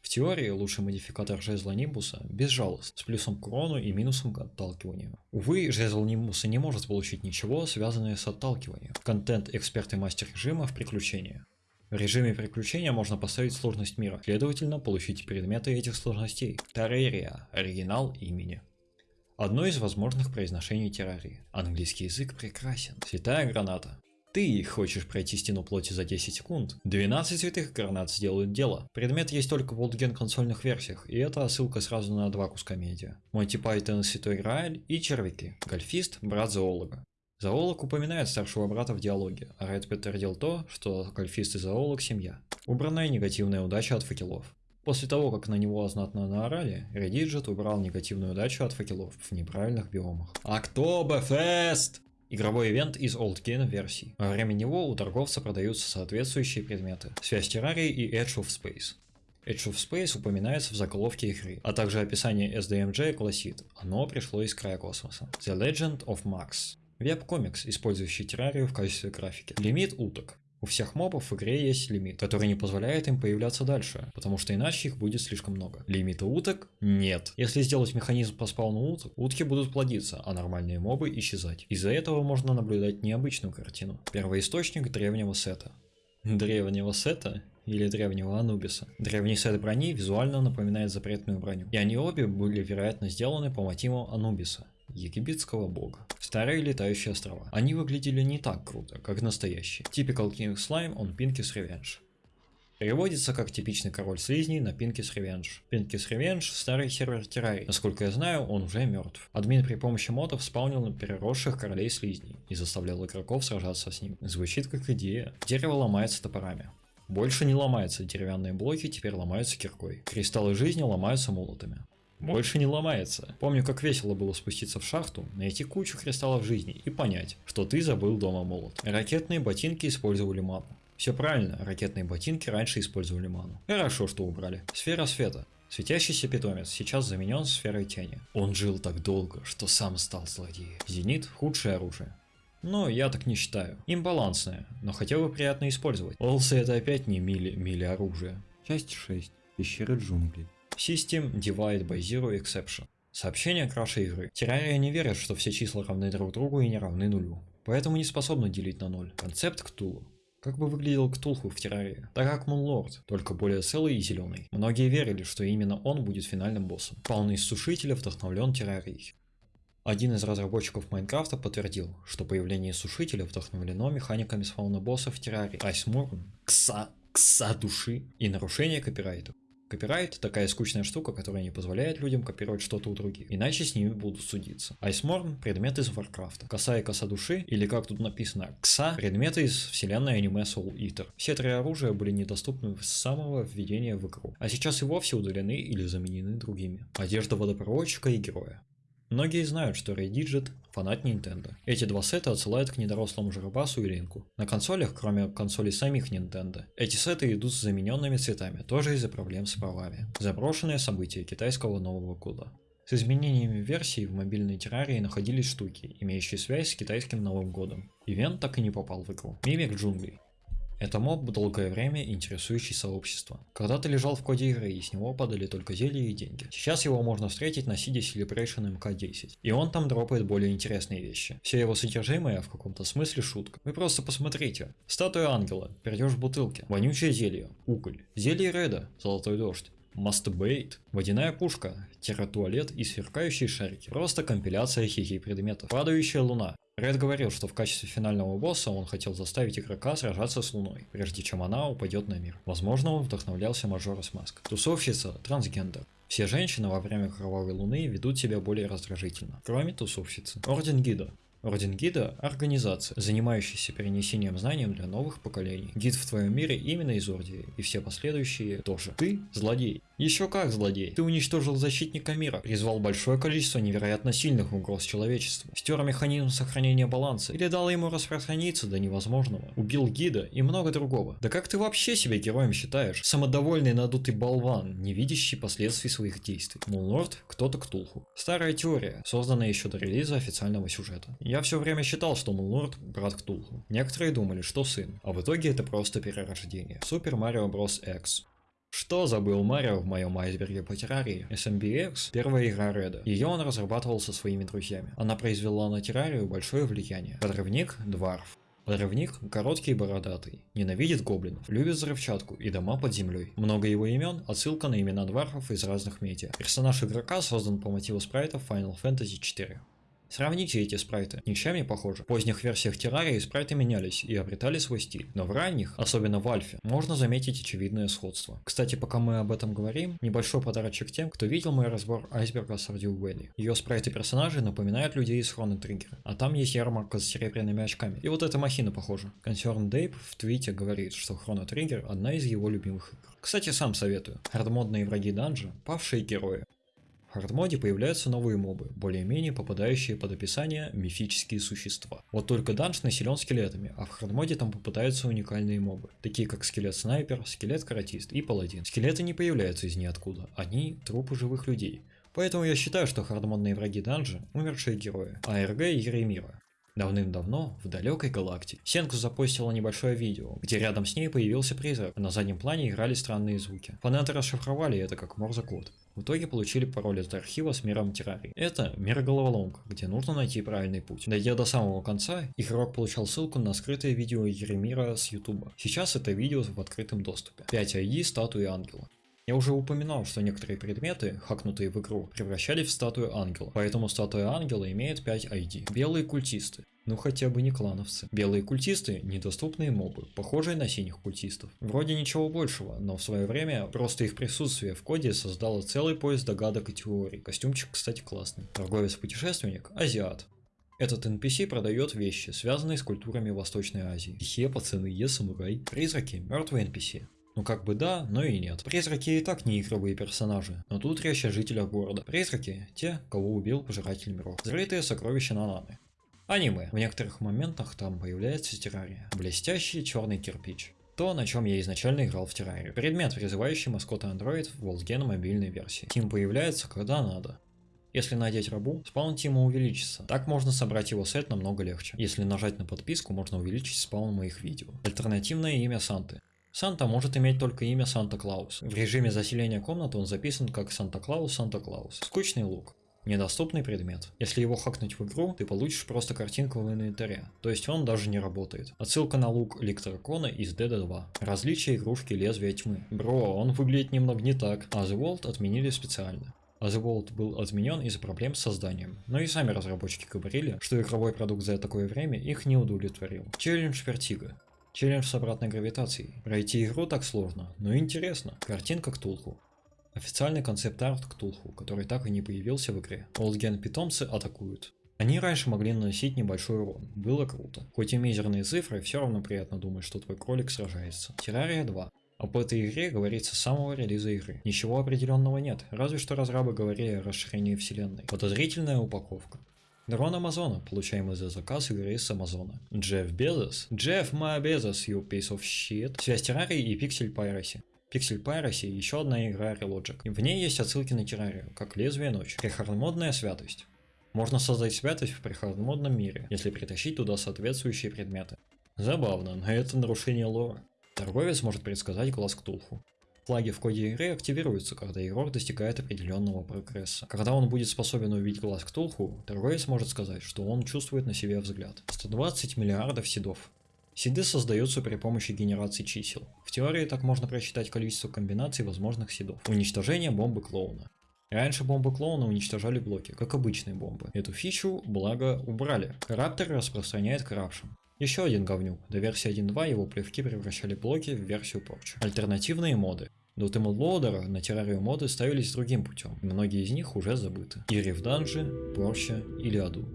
В теории лучший модификатор жезла Нимбуса – безжалостный, с плюсом к урону и минусом к отталкиванию. Увы, жезл Нимбуса не может получить ничего, связанное с отталкиванием. Контент эксперт и мастер режима в приключения. В режиме приключения можно поставить сложность мира, следовательно, получить предметы этих сложностей. Террария – оригинал имени. Одно из возможных произношений террарии. Английский язык прекрасен. Святая граната. Ты хочешь пройти стену плоти за 10 секунд? 12 святых гранат сделают дело. Предмет есть только в олдген консольных версиях, и это ссылка сразу на два куска медиа. Монти Пайтон, Святой Грааль и Червяки. Гольфист, брат зоолога. Зоолог упоминает старшего брата в диалоге, а Ред подтвердил то, что гольфист и зоолог – семья. Убранная негативная удача от факелов. После того, как на него знатно наорали, Редиджет убрал негативную удачу от факелов в неправильных биомах. Октоберфест! Игровой ивент из Old Game версий. Во время него у торговца продаются соответствующие предметы. Связь террарии и Edge of Space. Edge of Space упоминается в заголовке игры, а также описание SDMJ гласит «Оно пришло из края космоса». The Legend of Max. Веб-комикс, использующий террарию в качестве графики. Лимит уток. У всех мобов в игре есть лимит, который не позволяет им появляться дальше, потому что иначе их будет слишком много. Лимита уток? Нет. Если сделать механизм по спауну уток, утки будут плодиться, а нормальные мобы исчезать. Из-за этого можно наблюдать необычную картину. Первоисточник древнего сета. Древнего сета? или древнего Анубиса. Древний сет брони визуально напоминает запретную броню, и они обе были, вероятно, сделаны по мотивам Анубиса египетского бога. Старые летающие острова. Они выглядели не так круто, как настоящие. Typical King Slime on Pinky's Revenge. Переводится как типичный король слизней на Пинкис Ревенж. Пинкис Ревенж – старый сервер террарий. Насколько я знаю, он уже мертв. Админ при помощи модов спаунил на переросших королей слизней и заставлял игроков сражаться с ним. Звучит как идея. Дерево ломается топорами. Больше не ломаются деревянные блоки, теперь ломаются киркой. Кристаллы жизни ломаются молотами. Больше не ломается. Помню, как весело было спуститься в шахту, найти кучу кристаллов жизни и понять, что ты забыл дома молот. Ракетные ботинки использовали ману. Все правильно, ракетные ботинки раньше использовали ману. Хорошо, что убрали. Сфера света. Светящийся питомец сейчас заменен сферой тени. Он жил так долго, что сам стал злодеем. Зенит – худшее оружие. Но я так не считаю. Имбалансное, но хотя бы приятно использовать. Олсы это опять не мили, мили оружия. Часть 6. Пещеры джунглей. System Divide by Zero Exception. Сообщение краше игры. Террария не верит, что все числа равны друг другу и не равны нулю. Поэтому не способна делить на ноль. Концепт Ктулу. Как бы выглядел Ктулху в террарии? Так как Мунлорд, только более целый и зеленый. Многие верили, что именно он будет финальным боссом. Полный сушителя вдохновлен террарией. Один из разработчиков Майнкрафта подтвердил, что появление сушителя вдохновлено механиками спауна босса в террарии Айсморн, кса, кса души и нарушение копирайта. Копирайт – такая скучная штука, которая не позволяет людям копировать что-то у других, иначе с ними будут судиться. Айсморн – предмет из Варкрафта. Коса и коса души, или как тут написано, Кса – предметы из вселенной аниме Soul Eater. Все три оружия были недоступны с самого введения в игру, а сейчас и вовсе удалены или заменены другими. Одежда водопроводчика и героя. Многие знают, что Ray Digit – фанат Nintendo. Эти два сета отсылают к недорослому Жарабасу и Линку. На консолях, кроме консолей самих Nintendo, эти сеты идут с замененными цветами, тоже из-за проблем с правами. Заброшенные события китайского Нового года. С изменениями версий в мобильной террарии находились штуки, имеющие связь с китайским Новым годом. Ивент так и не попал в игру. Мимик джунглей. Это моб, долгое время интересующий сообщество. Когда-то лежал в коде игры, и с него падали только зелья и деньги. Сейчас его можно встретить на CD Celebration MK10. И он там дропает более интересные вещи. Все его содержимое в каком-то смысле шутка. Вы просто посмотрите. Статуя ангела, пердеж в бутылке, вонючее зелье, уголь, зелье Реда, золотой дождь. Мастебейт, водяная пушка, терратуалет и сверкающие шарики. Просто компиляция хихи предметов. Падающая луна, Ред говорил, что в качестве финального босса он хотел заставить игрока сражаться с Луной, прежде чем она упадет на мир. Возможно, он вдохновлялся Мажорас Маск. Тусовщица – трансгендер. Все женщины во время Кровавой Луны ведут себя более раздражительно, кроме тусовщицы. Орден Гида. Орден Гида – организация, занимающаяся перенесением знаний для новых поколений. Гид в твоем мире именно из Ордии, и все последующие тоже. Ты – злодей. Еще как злодей. Ты уничтожил защитника мира, призвал большое количество невероятно сильных угроз человечеству, стер механизм сохранения баланса или дал ему распространиться до невозможного, убил гида и много другого. Да как ты вообще себя героем считаешь? Самодовольный надутый болван, не видящий последствий своих действий. Муллорд – кто-то Ктулху. Старая теория, созданная еще до релиза официального сюжета. Я все время считал, что Муллорд – брат Ктулху. Некоторые думали, что сын, а в итоге это просто перерождение. Супер Марио Брос X. Что забыл Марио в моем айсберге по террарии? SMBX – первая игра Реда. Ее он разрабатывал со своими друзьями. Она произвела на террарию большое влияние. Подрывник – Дварф. Подрывник – короткий и бородатый, ненавидит гоблинов, любит взрывчатку и дома под землей. Много его имен – отсылка на имена дварфов из разных медиа. Персонаж игрока создан по мотиву спрайтов Final Fantasy 4. Сравните эти спрайты, ничем не похожи. В поздних версиях террарии спрайты менялись и обретали свой стиль, но в ранних, особенно в альфе, можно заметить очевидное сходство. Кстати, пока мы об этом говорим, небольшой подарочек тем, кто видел мой разбор айсберга Stardew Valley. Ее спрайты персонажей напоминают людей из Хроно Триггера, а там есть ярмарка с серебряными очками. И вот эта махина похожа. Concern Дейп в твите говорит, что Хроно Триггер одна из его любимых игр. Кстати, сам советую. Хардмодные враги данжа, павшие герои. Хардмоде появляются новые мобы, более-менее попадающие под описание мифические существа. Вот только данж населен скелетами, а в хардмоде там попадаются уникальные мобы, такие как скелет-снайпер, скелет-каратист и паладин. Скелеты не появляются из ниоткуда, они трупы живых людей. Поэтому я считаю, что хардмодные враги данжа – умершие герои, АРГ и Еремира. Давным-давно, в далекой галактике, Сенку запостила небольшое видео, где рядом с ней появился призрак, а на заднем плане играли странные звуки. Фанаты расшифровали это как морзе-код. В итоге получили пароль от архива с миром террарии. Это мир головоломка, где нужно найти правильный путь. Дойдя до самого конца, игрок получал ссылку на скрытое видео Еремира с ютуба. Сейчас это видео в открытом доступе. 5 ID статуи ангела. Я уже упоминал, что некоторые предметы, хакнутые в игру, превращались в статую ангела, поэтому статуя ангела имеет 5 ID. Белые культисты. Ну хотя бы не клановцы. Белые культисты – недоступные мобы, похожие на синих культистов. Вроде ничего большего, но в свое время просто их присутствие в коде создало целый поезд догадок и теорий. Костюмчик, кстати, классный. Торговец-путешественник – азиат. Этот NPC продает вещи, связанные с культурами Восточной Азии. Е, пацаны, Е, самурай. Призраки – мертвые NPC. Ну как бы да, но и нет. Призраки и так не игровые персонажи, но тут речь о жителях города. Призраки – те, кого убил Пожиратель миров. Зарытые сокровища Нананы. Аниме. В некоторых моментах там появляется террария. Блестящий черный кирпич. То, на чем я изначально играл в террарию. Предмет, призывающий маскота Android в Волсген мобильной версии. Тим появляется, когда надо. Если надеть рабу, спаун Тима увеличится. Так можно собрать его сет намного легче. Если нажать на подписку, можно увеличить спаун моих видео. Альтернативное имя Санты. Санта может иметь только имя Санта-Клаус. В режиме заселения комнаты он записан как Санта-Клаус Санта-Клаус. Скучный лук. Недоступный предмет. Если его хакнуть в игру, ты получишь просто картинку в инвентаре, то есть он даже не работает. Отсылка на лук Электрокона из DD2. Различие игрушки лезвия тьмы. Бро, он выглядит немного не так, а The World отменили специально. А был отменен из-за проблем с созданием. Но и сами разработчики говорили, что игровой продукт за такое время их не удовлетворил. Челлендж Вертига. Челлендж с обратной гравитацией. Пройти игру так сложно, но интересно. Картинка Ктулху. Официальный концепт-арт Ктулху, который так и не появился в игре. Олдген питомцы атакуют. Они раньше могли наносить небольшой урон, было круто. Хоть и мизерные цифры, все равно приятно думать, что твой кролик сражается. Террария 2. Об этой игре говорится с самого релиза игры. Ничего определенного нет, разве что разрабы говорили о расширении вселенной. Подозрительная упаковка. Дрон Амазона, получаемый за заказ игры с Амазона. Джефф Безос. Джефф my Безос, you piece of shit. Связь террарии и пиксель Piracy. Pixel Piracy – еще одна игра Relogic. В ней есть отсылки на террарию, как лезвие ночи. Прихардмодная святость. Можно создать святость в прихардмодном мире, если притащить туда соответствующие предметы. Забавно, но это нарушение лора. Торговец может предсказать глаз Ктулху. Флаги в коде игры активируются, когда игрок достигает определенного прогресса. Когда он будет способен увидеть глаз Ктулху, торговец может сказать, что он чувствует на себе взгляд. 120 миллиардов седов. Сиды создаются при помощи генерации чисел. В теории так можно просчитать количество комбинаций возможных сидов. Уничтожение бомбы клоуна. Раньше бомбы клоуна уничтожали блоки, как обычные бомбы. Эту фичу, благо, убрали. Раптор распространяет крапшн. Еще один говнюк. До версии 1.2 его плевки превращали блоки в версию порчи. Альтернативные моды. До Тимлоудера на террарию моды ставились другим путем, и многие из них уже забыты. Ири в данже, Порча или Аду.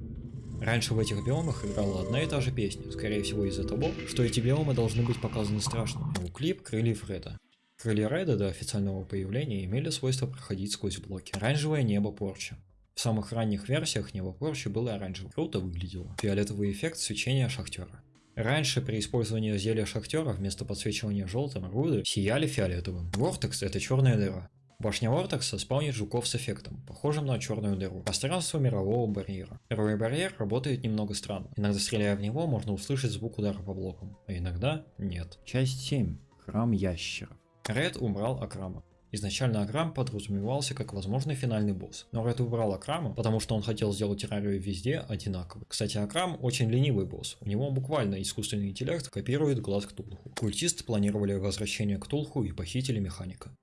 Раньше в этих биомах играла одна и та же песня, скорее всего из-за того, что эти биомы должны быть показаны страшными. У клип крыльев Реда. Крылья Реда до официального появления имели свойство проходить сквозь блоки. Оранжевое небо Порча. В самых ранних версиях небо Порчи было оранжевым. Круто выглядело. Фиолетовый эффект свечения шахтера. Раньше при использовании зелья шахтера вместо подсвечивания желтым руды сияли фиолетовым. Вортекс это черная дыра. Башня Вортекса спаунит жуков с эффектом, похожим на черную дыру. Пространство мирового барьера. Мировой барьер работает немного странно. Иногда стреляя в него, можно услышать звук удара по блокам, а иногда нет. Часть 7. Храм ящеров. Ред убрал Акрама. Изначально Акрам подразумевался как возможный финальный босс, но Ред убрал Акрама, потому что он хотел сделать террарию везде одинаковой. Кстати, Акрам очень ленивый босс, у него буквально искусственный интеллект копирует глаз Ктулху. Культисты планировали возвращение Ктулху и похитили механика.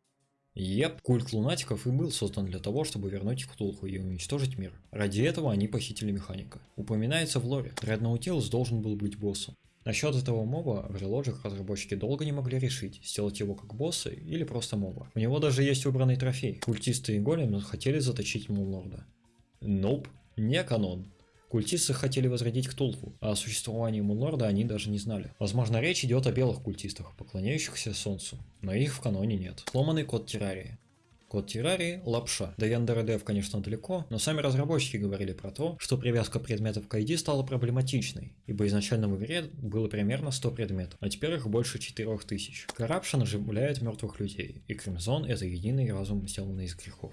Еп, культ лунатиков и был создан для того, чтобы вернуть Ктулху и уничтожить мир. Ради этого они похитили механика. Упоминается в лоре, Дредноутилус должен был быть боссом. Насчет этого моба в Relogic разработчики долго не могли решить, сделать его как босса или просто моба. У него даже есть убранный трофей. Культисты и голем хотели заточить Муллорда. Ноп, не канон. Культисты хотели возродить Ктулху, а о существовании Мунлорда они даже не знали. Возможно, речь идет о белых культистах, поклоняющихся Солнцу, но их в каноне нет. Сломанный код террарии. Код террарии – лапша. До Яндера конечно, далеко, но сами разработчики говорили про то, что привязка предметов к ID стала проблематичной, ибо изначально в игре было примерно 100 предметов, а теперь их больше 4000. Коррупшн оживляет мертвых людей, и Кримзон – это единый разум, сделанный из грехов.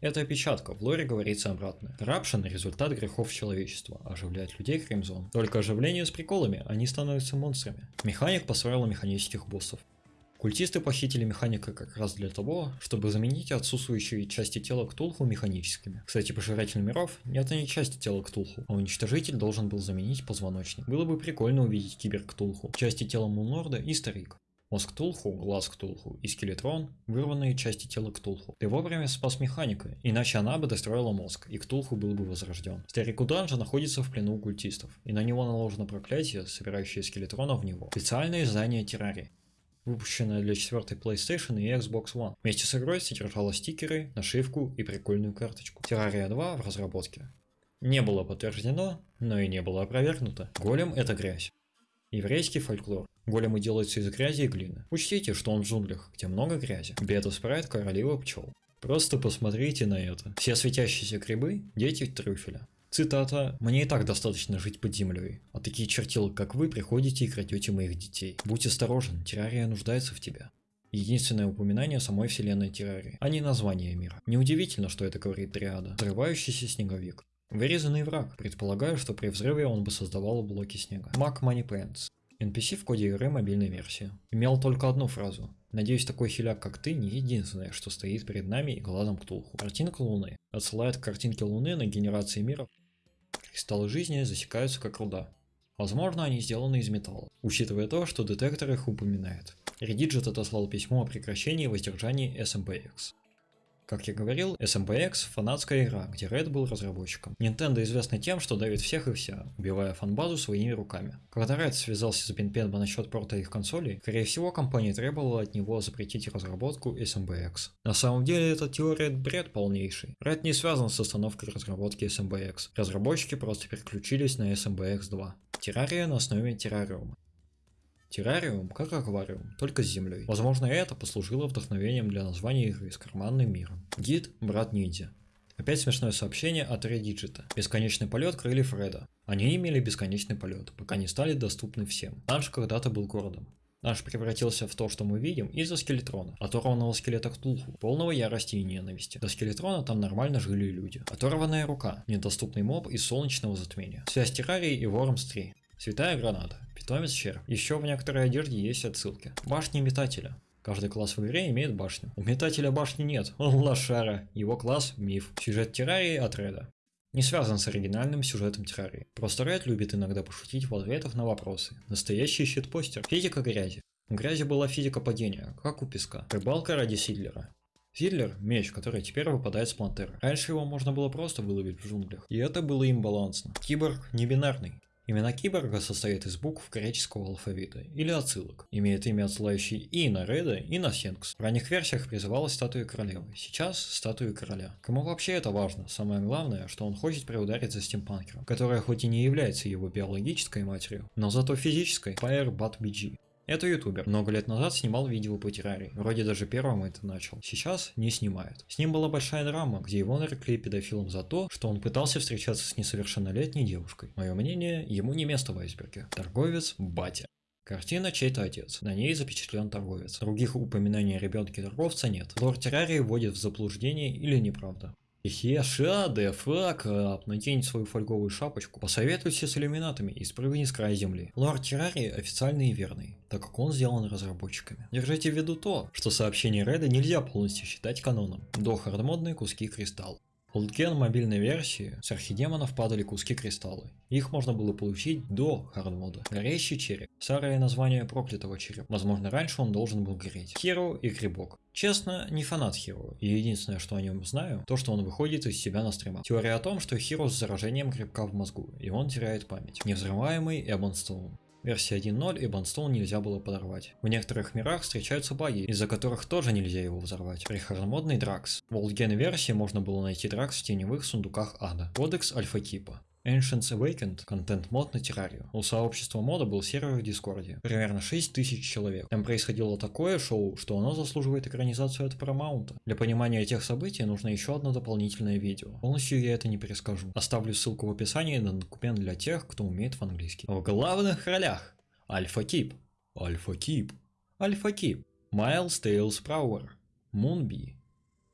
Это опечатка, в лоре говорится обратно. Коррупшн – результат грехов человечества, оживляет людей Кримзон. Только оживление с приколами, они становятся монстрами. Механик построил механических боссов. Культисты похитили механика как раз для того, чтобы заменить отсутствующие части тела Ктулху механическими. Кстати, пожиратель миров – это не части тела Ктулху, а уничтожитель должен был заменить позвоночник. Было бы прикольно увидеть кибер Ктулху, части тела Мунлорда и Старик. Мозг Ктулху, глаз Ктулху и скелетрон – вырванные части тела Ктулху. Ты вовремя спас механика, иначе она бы достроила мозг, и Ктулху был бы возрожден. Старик Уданжа находится в плену культистов, и на него наложено проклятие, собирающее скелетронов в него. Специальное издание террарии выпущенная для 4 PlayStation и Xbox One. Вместе с игрой содержала стикеры, нашивку и прикольную карточку. Terraria 2 в разработке. Не было подтверждено, но и не было опровергнуто. Голем это грязь. Еврейский фольклор. Големы делаются из грязи и глины. Учтите, что он в джунглях, где много грязи. Бета-спрайт королева пчел. Просто посмотрите на это. Все светящиеся грибы – дети трюфеля. Цитата «Мне и так достаточно жить под землей, а такие чертилы, как вы, приходите и крадете моих детей. Будь осторожен, террария нуждается в тебя». Единственное упоминание самой вселенной террарии, а не название мира. Неудивительно, что это говорит Триада. Взрывающийся снеговик. Вырезанный враг. Предполагаю, что при взрыве он бы создавал блоки снега. Mac Money Pants. NPC в коде игры мобильной версии. Имел только одну фразу. Надеюсь, такой хиляк, как ты, не единственное, что стоит перед нами и глазом Ктулху. Картинка Луны. Отсылает к картинке Луны на генерации мира. Кристаллы жизни засекаются как руда. Возможно, они сделаны из металла, учитывая то, что детектор их упоминает. Редиджет отослал письмо о прекращении воздержаний SMBX. Как я говорил, SMBX – фанатская игра, где Red был разработчиком. Nintendo известна тем, что давит всех и вся, убивая фанбазу своими руками. Когда Red связался с Бенпенба насчет порта их консолей, скорее всего компания требовала от него запретить разработку SMBX. На самом деле эта теория бред полнейший. Red не связан с остановкой разработки SMBX. Разработчики просто переключились на SMBX 2. Террария на основе террариума. Террариум как аквариум, только с землей. Возможно, это послужило вдохновением для названия игры с карманным миром. Гид – брат ниндзя. Опять смешное сообщение от Redigit'а. Бесконечный полет крыльев Фреда. Они имели бесконечный полет, пока не стали доступны всем. Данж когда-то был городом. Данж превратился в то, что мы видим, из-за скелетрона, оторванного скелета Ктулху, полного ярости и ненависти. До скелетрона там нормально жили люди. Оторванная рука, недоступный моб из солнечного затмения. Связь террарии и Worms 3. Святая граната. Питомец червь. Еще в некоторой одежде есть отсылки. Башни метателя. Каждый класс в игре имеет башню. У метателя башни нет, он лошара. Его класс – миф. Сюжет террарии от Реда. Не связан с оригинальным сюжетом террарии. Просто Ред любит иногда пошутить в ответах на вопросы. Настоящий щит-постер. Физика грязи. Грязи была физика падения, как у песка. Рыбалка ради Сидлера. Сидлер – меч, который теперь выпадает с плантеры. Раньше его можно было просто выловить в джунглях. И это было им балансно. Киборг не бинарный. Имена киборга состоят из букв греческого алфавита или отсылок. Имеет имя отсылающий и на Реда, и на Сенкс. В ранних версиях призывалась статуя королевы, сейчас статуя короля. Кому вообще это важно? Самое главное, что он хочет приударить за стимпанкером, которая хоть и не является его биологической матерью, но зато физической, Fire Bat BG. Это ютубер. Много лет назад снимал видео по террарии. Вроде даже первым это начал. Сейчас не снимает. С ним была большая драма, где его нарекли педофилом за то, что он пытался встречаться с несовершеннолетней девушкой. Мое мнение, ему не место в айсберге. Торговец – батя. Картина чей-то отец. На ней запечатлен торговец. Других упоминаний о ребенке торговца нет. Лорд террарии вводит в заблуждение или неправда. Еша, да фак, надень свою фольговую шапочку, посоветуйся с иллюминатами и спрыгни с края земли. Лорд Террарии официальный и верный, так как он сделан разработчиками. Держите в виду то, что сообщение Реда нельзя полностью считать каноном. До хардмодные куски кристалл. Oldgen мобильной версии с архидемонов падали куски кристаллы. Их можно было получить до хардмода. Горящий череп. Старое название проклятого черепа. Возможно раньше он должен был гореть. Hero и Грибок. Честно, не фанат Hero, и единственное, что о нем знаю, то, что он выходит из себя на стримах. Теория о том, что Hero с заражением грибка в мозгу, и он теряет память. Невзрываемый Ebonstone. Версия 1.0 Ebonstone нельзя было подорвать. В некоторых мирах встречаются баги, из-за которых тоже нельзя его взорвать. Прихардмодный Дракс. В oldgen версии можно было найти Дракс в теневых сундуках ада. Кодекс Альфа-типа. Ancients Awakened, контент-мод на террарию. У сообщества мода был сервер в Дискорде. Примерно 6000 человек. Там происходило такое шоу, что оно заслуживает экранизацию от Paramount. Для понимания этих событий нужно еще одно дополнительное видео. Полностью я это не перескажу. Оставлю ссылку в описании на документ для тех, кто умеет в английский. В главных ролях Альфа Кип, Альфа Кип, Альфа Кип, Майлз Тейлс Прауэр, Мунби,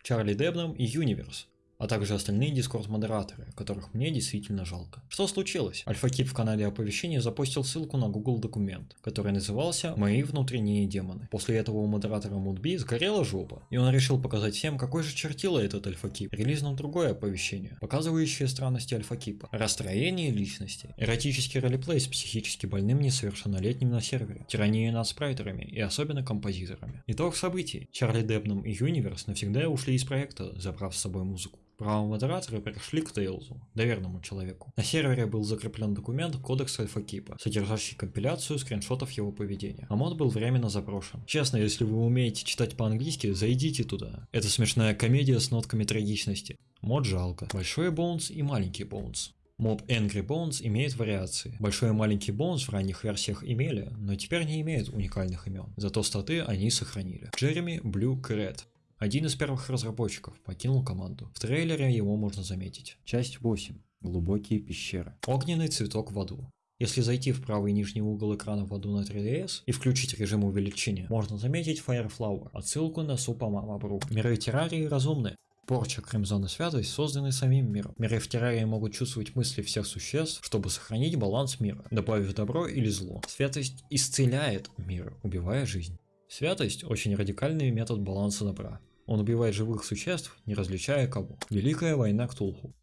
Чарли Дебном и Юниверс, а также остальные Discord-модераторы, которых мне действительно жалко. Что случилось? Альфа-Кип в канале оповещения запостил ссылку на Google документ, который назывался «Мои внутренние демоны». После этого у модератора Мудби сгорела жопа, и он решил показать всем, какой же чертила этот Альфа-Кип. Релизнул другое оповещение, показывающее странности Альфа-Кипа. Расстроение личности, эротический ролеплей с психически больным несовершеннолетним на сервере, тирания над спрайтерами и особенно композиторами. Итог событий. Чарли Депном и Юниверс навсегда ушли из проекта, забрав с собой музыку. Права модератора перешли к Тейлзу, доверенному человеку. На сервере был закреплен документ Кодекс Альфа-Кипа, содержащий компиляцию скриншотов его поведения. А мод был временно заброшен. Честно, если вы умеете читать по-английски, зайдите туда. Это смешная комедия с нотками трагичности. Мод жалко. Большой Bones и маленький Bones. Моб Angry Bones имеет вариации. Большой и маленький Bones в ранних версиях имели, но теперь не имеют уникальных имен. Зато статы они сохранили. Джереми Блю Кред. Один из первых разработчиков покинул команду. В трейлере его можно заметить. Часть 8. Глубокие пещеры. Огненный цветок в аду. Если зайти в правый нижний угол экрана в аду на 3DS и включить режим увеличения, можно заметить Fireflower, отсылку на Супа Мама Бру. Миры террарии разумны. Порча, Кримзон и Святость созданы самим миром. Миры в террарии могут чувствовать мысли всех существ, чтобы сохранить баланс мира, добавив добро или зло. Святость исцеляет мир, убивая жизнь. Святость – очень радикальный метод баланса добра. Он убивает живых существ, не различая кого. Великая война Ктулху.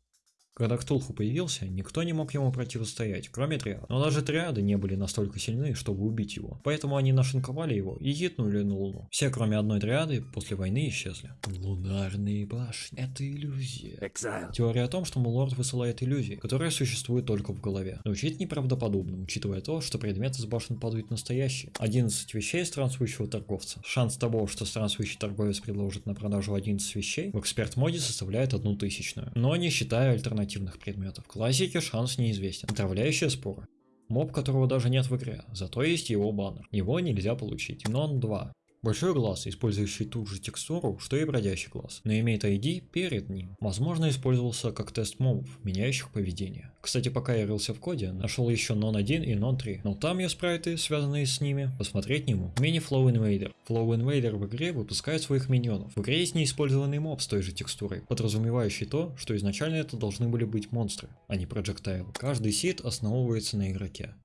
Когда Ктулху появился, никто не мог ему противостоять, кроме триад. Но даже триады не были настолько сильны, чтобы убить его. Поэтому они нашинковали его и хитнули на Луну. Все, кроме одной триады, после войны исчезли. Лунарные башни. Это иллюзия. Exile. Теория о том, что Мулорд высылает иллюзии, которые существуют только в голове. Звучит неправдоподобно, учитывая то, что предметы с башен падают настоящие. 11 вещей странствующего торговца. Шанс того, что странствующий торговец предложит на продажу 11 вещей, в эксперт-моде составляет одну тысячную. Но не считая альтернативных предметов. В классике шанс неизвестен. Отравляющая спора. Моб, которого даже нет в игре, зато есть его баннер. Его нельзя получить. Нон 2. Большой глаз, использующий ту же текстуру, что и бродящий глаз, но имеет ID перед ним. Возможно, использовался как тест мобов, меняющих поведение. Кстати, пока я рылся в коде, нашел еще Non 1 и Non 3, но там я спрайты, связанные с ними, посмотреть не мог. Мини Flow Invader. Flow Invader в игре выпускает своих миньонов. В игре есть неиспользованный моб с той же текстурой, подразумевающий то, что изначально это должны были быть монстры, а не проджектайлы. Каждый сид основывается на игроке.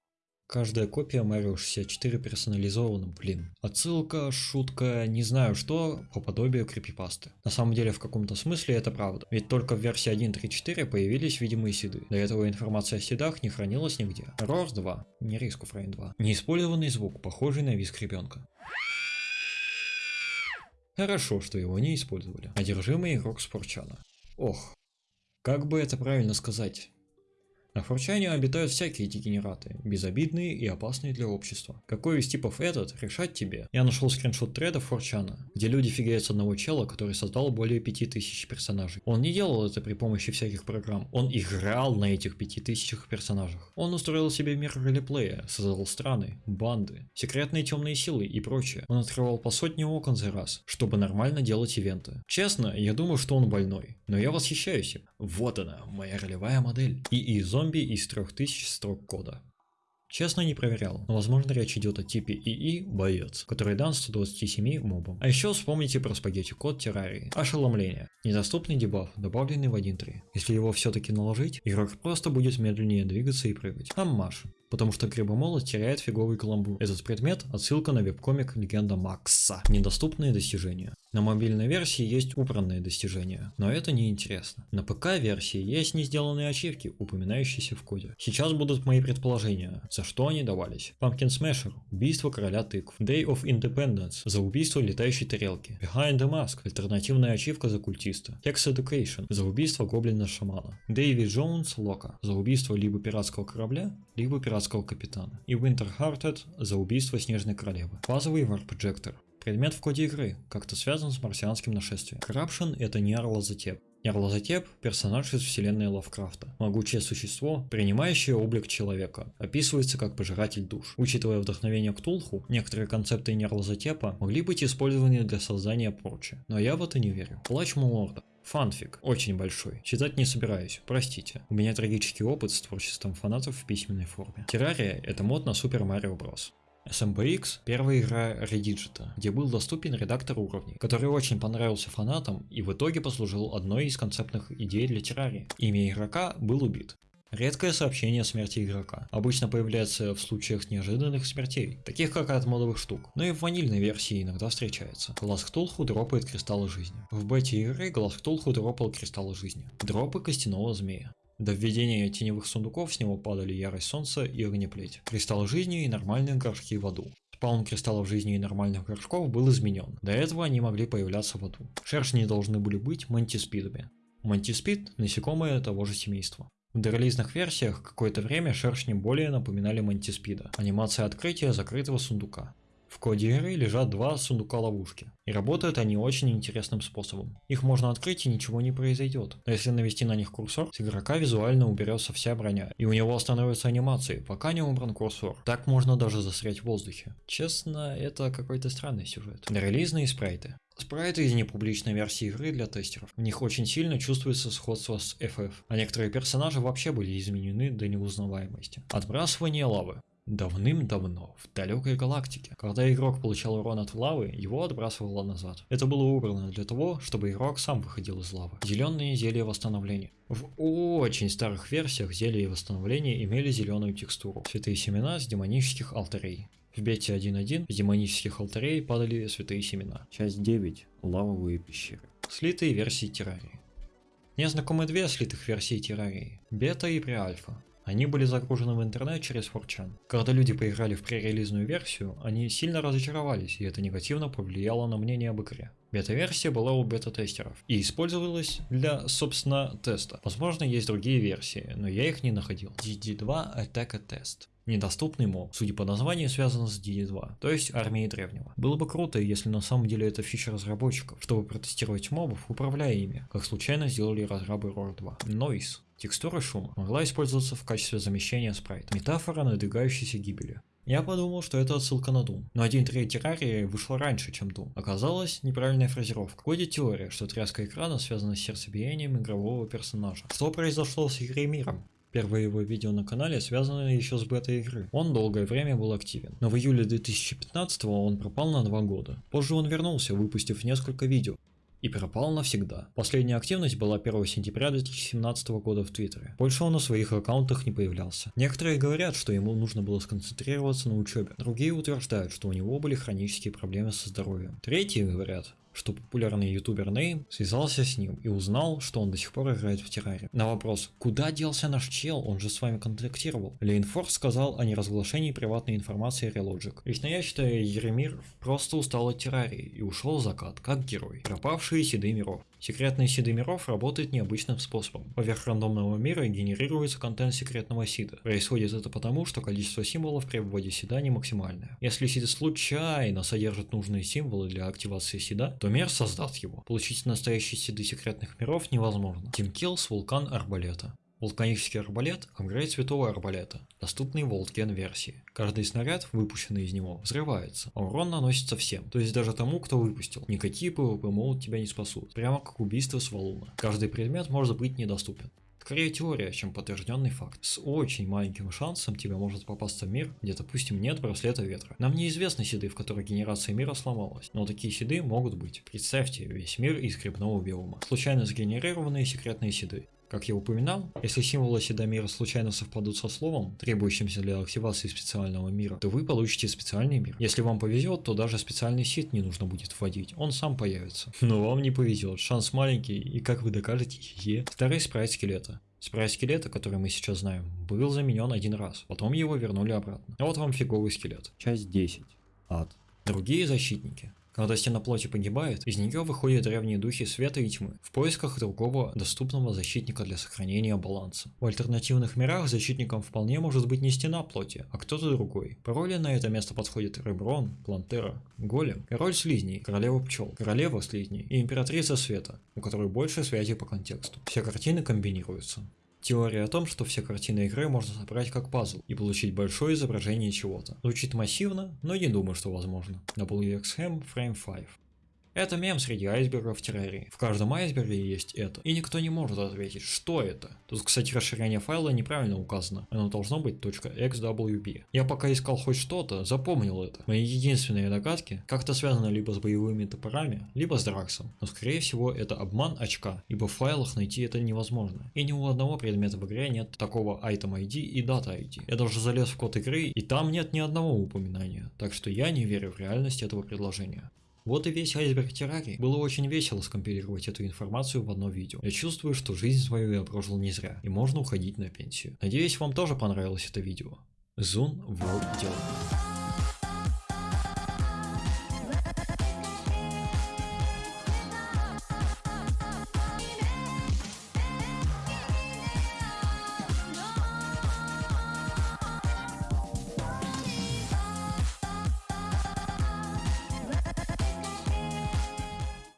Каждая копия Mario 64 персонализована, блин. Отсылка, шутка, не знаю что, по подобию крипипасты. На самом деле в каком-то смысле это правда. Ведь только в версии 1.3.4 появились видимые седы. До этого информация о седах не хранилась нигде. Roars 2, не of Rain 2. Неиспользованный звук, похожий на визг ребенка. Хорошо, что его не использовали. Одержимый игрок Спорчана. Ох, как бы это правильно сказать? На Форчане обитают всякие дегенераты, безобидные и опасные для общества. Какой из типов этот, решать тебе. Я нашел скриншот треда Форчана, где люди фигеют с одного чела, который создал более 5000 персонажей. Он не делал это при помощи всяких программ, он играл на этих 5000 персонажах. Он устроил себе мир ролеплея, создал страны, банды, секретные темные силы и прочее. Он открывал по сотне окон за раз, чтобы нормально делать ивенты. Честно, я думаю, что он больной, но я восхищаюсь им. Вот она, моя ролевая модель. И и зомби из 3000 строк кода. Честно не проверял, но возможно речь идет о типе ИИ боец, который дан 127 мобам. А еще вспомните про спагетти код террарии. Ошеломление. Недоступный дебаф, добавленный в 1.3. Если его все-таки наложить, игрок просто будет медленнее двигаться и прыгать. Аммаш. Потому что Грибомолот теряет фиговый каламбур. Этот предмет – отсылка на веб-комик Легенда Макса. Недоступные достижения. На мобильной версии есть убранные достижения, но это не интересно. На ПК-версии есть не сделанные ачивки, упоминающиеся в коде. Сейчас будут мои предположения, за что они давались. Pumpkin Smasher – убийство короля тыкв. Day of Independence – за убийство летающей тарелки. Behind the Mask – альтернативная ачивка за культиста. Hex Education – за убийство гоблина-шамана. Дэйви Джонс – Лока – за убийство либо пиратского корабля, либо пиратского капитана. И Winter Hearted – за убийство снежной королевы. Базовый Warp Projector Предмет в коде игры, как-то связан с марсианским нашествием. Corruption – это Нярлазатеп. Нярлазатеп – персонаж из вселенной Лавкрафта. Могучее существо, принимающее облик человека. Описывается как пожиратель душ. Учитывая вдохновение Ктулху, некоторые концепты Нярлазатепа могли быть использованы для создания порчи. Но я в это не верю. Плач Мулорда. Фанфик, очень большой. Читать не собираюсь, простите. У меня трагический опыт с творчеством фанатов в письменной форме. Террария – это мод на Супер Марио Брос. SMBX – первая игра Redigita, где был доступен редактор уровней, который очень понравился фанатам и в итоге послужил одной из концептных идей для террарии. Имя игрока был убит. Редкое сообщение о смерти игрока. Обычно появляется в случаях неожиданных смертей, таких как от модовых штук. Но и в ванильной версии иногда встречается. Глаз Ктулху дропает кристаллы жизни. В бете игры Глаз Ктулху дропал кристаллы жизни. Дропы костяного змея. До введения теневых сундуков с него падали ярость солнца и огнеплеть, кристаллы жизни и нормальные горшки в аду. Спаун кристаллов жизни и нормальных горшков был изменен. До этого они могли появляться в аду. Шершни должны были быть мантиспидами. Мантиспид – насекомые того же семейства. В дорелизных версиях какое-то время шершни более напоминали мантиспида. Анимация открытия закрытого сундука. В коде игры лежат два сундука ловушки, и работают они очень интересным способом. Их можно открыть и ничего не произойдет, но если навести на них курсор, с игрока визуально уберется вся броня, и у него остановятся анимации, пока не убран курсор. Так можно даже застрять в воздухе. Честно, это какой-то странный сюжет. Релизные спрайты. Спрайты из непубличной версии игры для тестеров. В них очень сильно чувствуется сходство с FF, а некоторые персонажи вообще были изменены до неузнаваемости. Отбрасывание лавы. Давным-давно, в далекой галактике, когда игрок получал урон от лавы, его отбрасывало назад. Это было убрано для того, чтобы игрок сам выходил из лавы. Зеленые зелья восстановления. В очень старых версиях зелья восстановления имели зеленую текстуру. Святые семена с демонических алтарей. В бете 1.1 из демонических алтарей падали святые семена. Часть 9. Лавовые пещеры. Слитые версии террарии. Мне знакомы две слитых версии террарии. Бета и преальфа. Они были загружены в интернет через 4 Когда люди поиграли в пререлизную версию, они сильно разочаровались, и это негативно повлияло на мнение об игре. Бета-версия была у бета-тестеров и использовалась для, собственно, теста. Возможно, есть другие версии, но я их не находил. DD2 Attack Test. Недоступный моб, судя по названию, связан с DD2, то есть армией древнего. Было бы круто, если на самом деле это фича разработчиков, чтобы протестировать мобов, управляя ими, как случайно сделали разрабы Roar 2. Noise. Текстура шума могла использоваться в качестве замещения спрайта. Метафора надвигающейся гибели. Я подумал, что это отсылка на Doom, но 1.3 террарии вышла раньше, чем Doom. Оказалось, неправильная фразировка. Ходит теория, что тряска экрана связана с сердцебиением игрового персонажа. Что произошло с игрой миром? Первое его видео на канале связано еще с бетой игры. Он долгое время был активен, но в июле 2015 он пропал на два года. Позже он вернулся, выпустив несколько видео, и пропал навсегда. Последняя активность была 1 сентября 2017 года в Твиттере. Больше он на своих аккаунтах не появлялся. Некоторые говорят, что ему нужно было сконцентрироваться на учебе. Другие утверждают, что у него были хронические проблемы со здоровьем. Третьи говорят, что популярный ютубер Нейм связался с ним и узнал, что он до сих пор играет в терраре. На вопрос, куда делся наш чел, он же с вами контактировал. Лейнфорс сказал о неразглашении приватной информации Relogic. Лично я считаю, Еремир просто устал от террарии и ушел в закат, как герой. Пропавшие седы миров. Секретный сиды миров работает необычным способом. Поверх рандомного мира генерируется контент секретного сида. Происходит это потому, что количество символов при вводе сида не максимальное. Если сид случайно содержит нужные символы для активации сида, то мир создаст его. Получить настоящие сиды секретных миров невозможно. Team Kills Вулкан Арбалета. Вулканический арбалет – апгрейд святого арбалета, доступный в Волтген версии. Каждый снаряд, выпущенный из него, взрывается, а урон наносится всем, то есть даже тому, кто выпустил. Никакие PvP молот тебя не спасут, прямо как убийство с валуна. Каждый предмет может быть недоступен. Скорее теория, чем подтвержденный факт. С очень маленьким шансом тебе может попасться мир, где, допустим, нет браслета ветра. Нам неизвестны седы, в которых генерация мира сломалась, но такие седы могут быть. Представьте, весь мир из грибного биома. Случайно сгенерированные секретные седы. Как я упоминал, если символы седомира случайно совпадут со словом, требующимся для активации специального мира, то вы получите специальный мир. Если вам повезет, то даже специальный сит не нужно будет вводить, он сам появится. Но вам не повезет, шанс маленький, и как вы докажете, е. Второй спрайт скелета. Спрайт скелета, который мы сейчас знаем, был заменен один раз, потом его вернули обратно. А вот вам фиговый скелет. Часть 10. Ад. Другие защитники. Когда стена плоти погибает, из нее выходят древние духи света и тьмы, в поисках другого доступного защитника для сохранения баланса. В альтернативных мирах защитником вполне может быть не стена плоти, а кто-то другой. Пароли на это место подходят Реброн, Плантера, Голем, Король Слизней, Королева Пчел, Королева Слизней и Императрица Света, у которой больше связи по контексту. Все картины комбинируются. Теория о том, что все картины игры можно собрать как пазл и получить большое изображение чего-то. Звучит массивно, но не думаю, что возможно. WXM Frame 5. Это мем среди айсбергов террарии. В каждом айсберге есть это. И никто не может ответить, что это. Тут, кстати, расширение файла неправильно указано. Оно должно быть .xwb. Я пока искал хоть что-то, запомнил это. Мои единственные догадки как-то связаны либо с боевыми топорами, либо с Драксом. Но скорее всего это обман очка, ибо в файлах найти это невозможно. И ни у одного предмета в игре нет такого item ID и data ID. Я даже залез в код игры, и там нет ни одного упоминания. Так что я не верю в реальность этого предложения. Вот и весь айсберг террарий. Было очень весело скомпилировать эту информацию в одно видео. Я чувствую, что жизнь свою я прожил не зря, и можно уходить на пенсию. Надеюсь, вам тоже понравилось это видео. Зун World делает.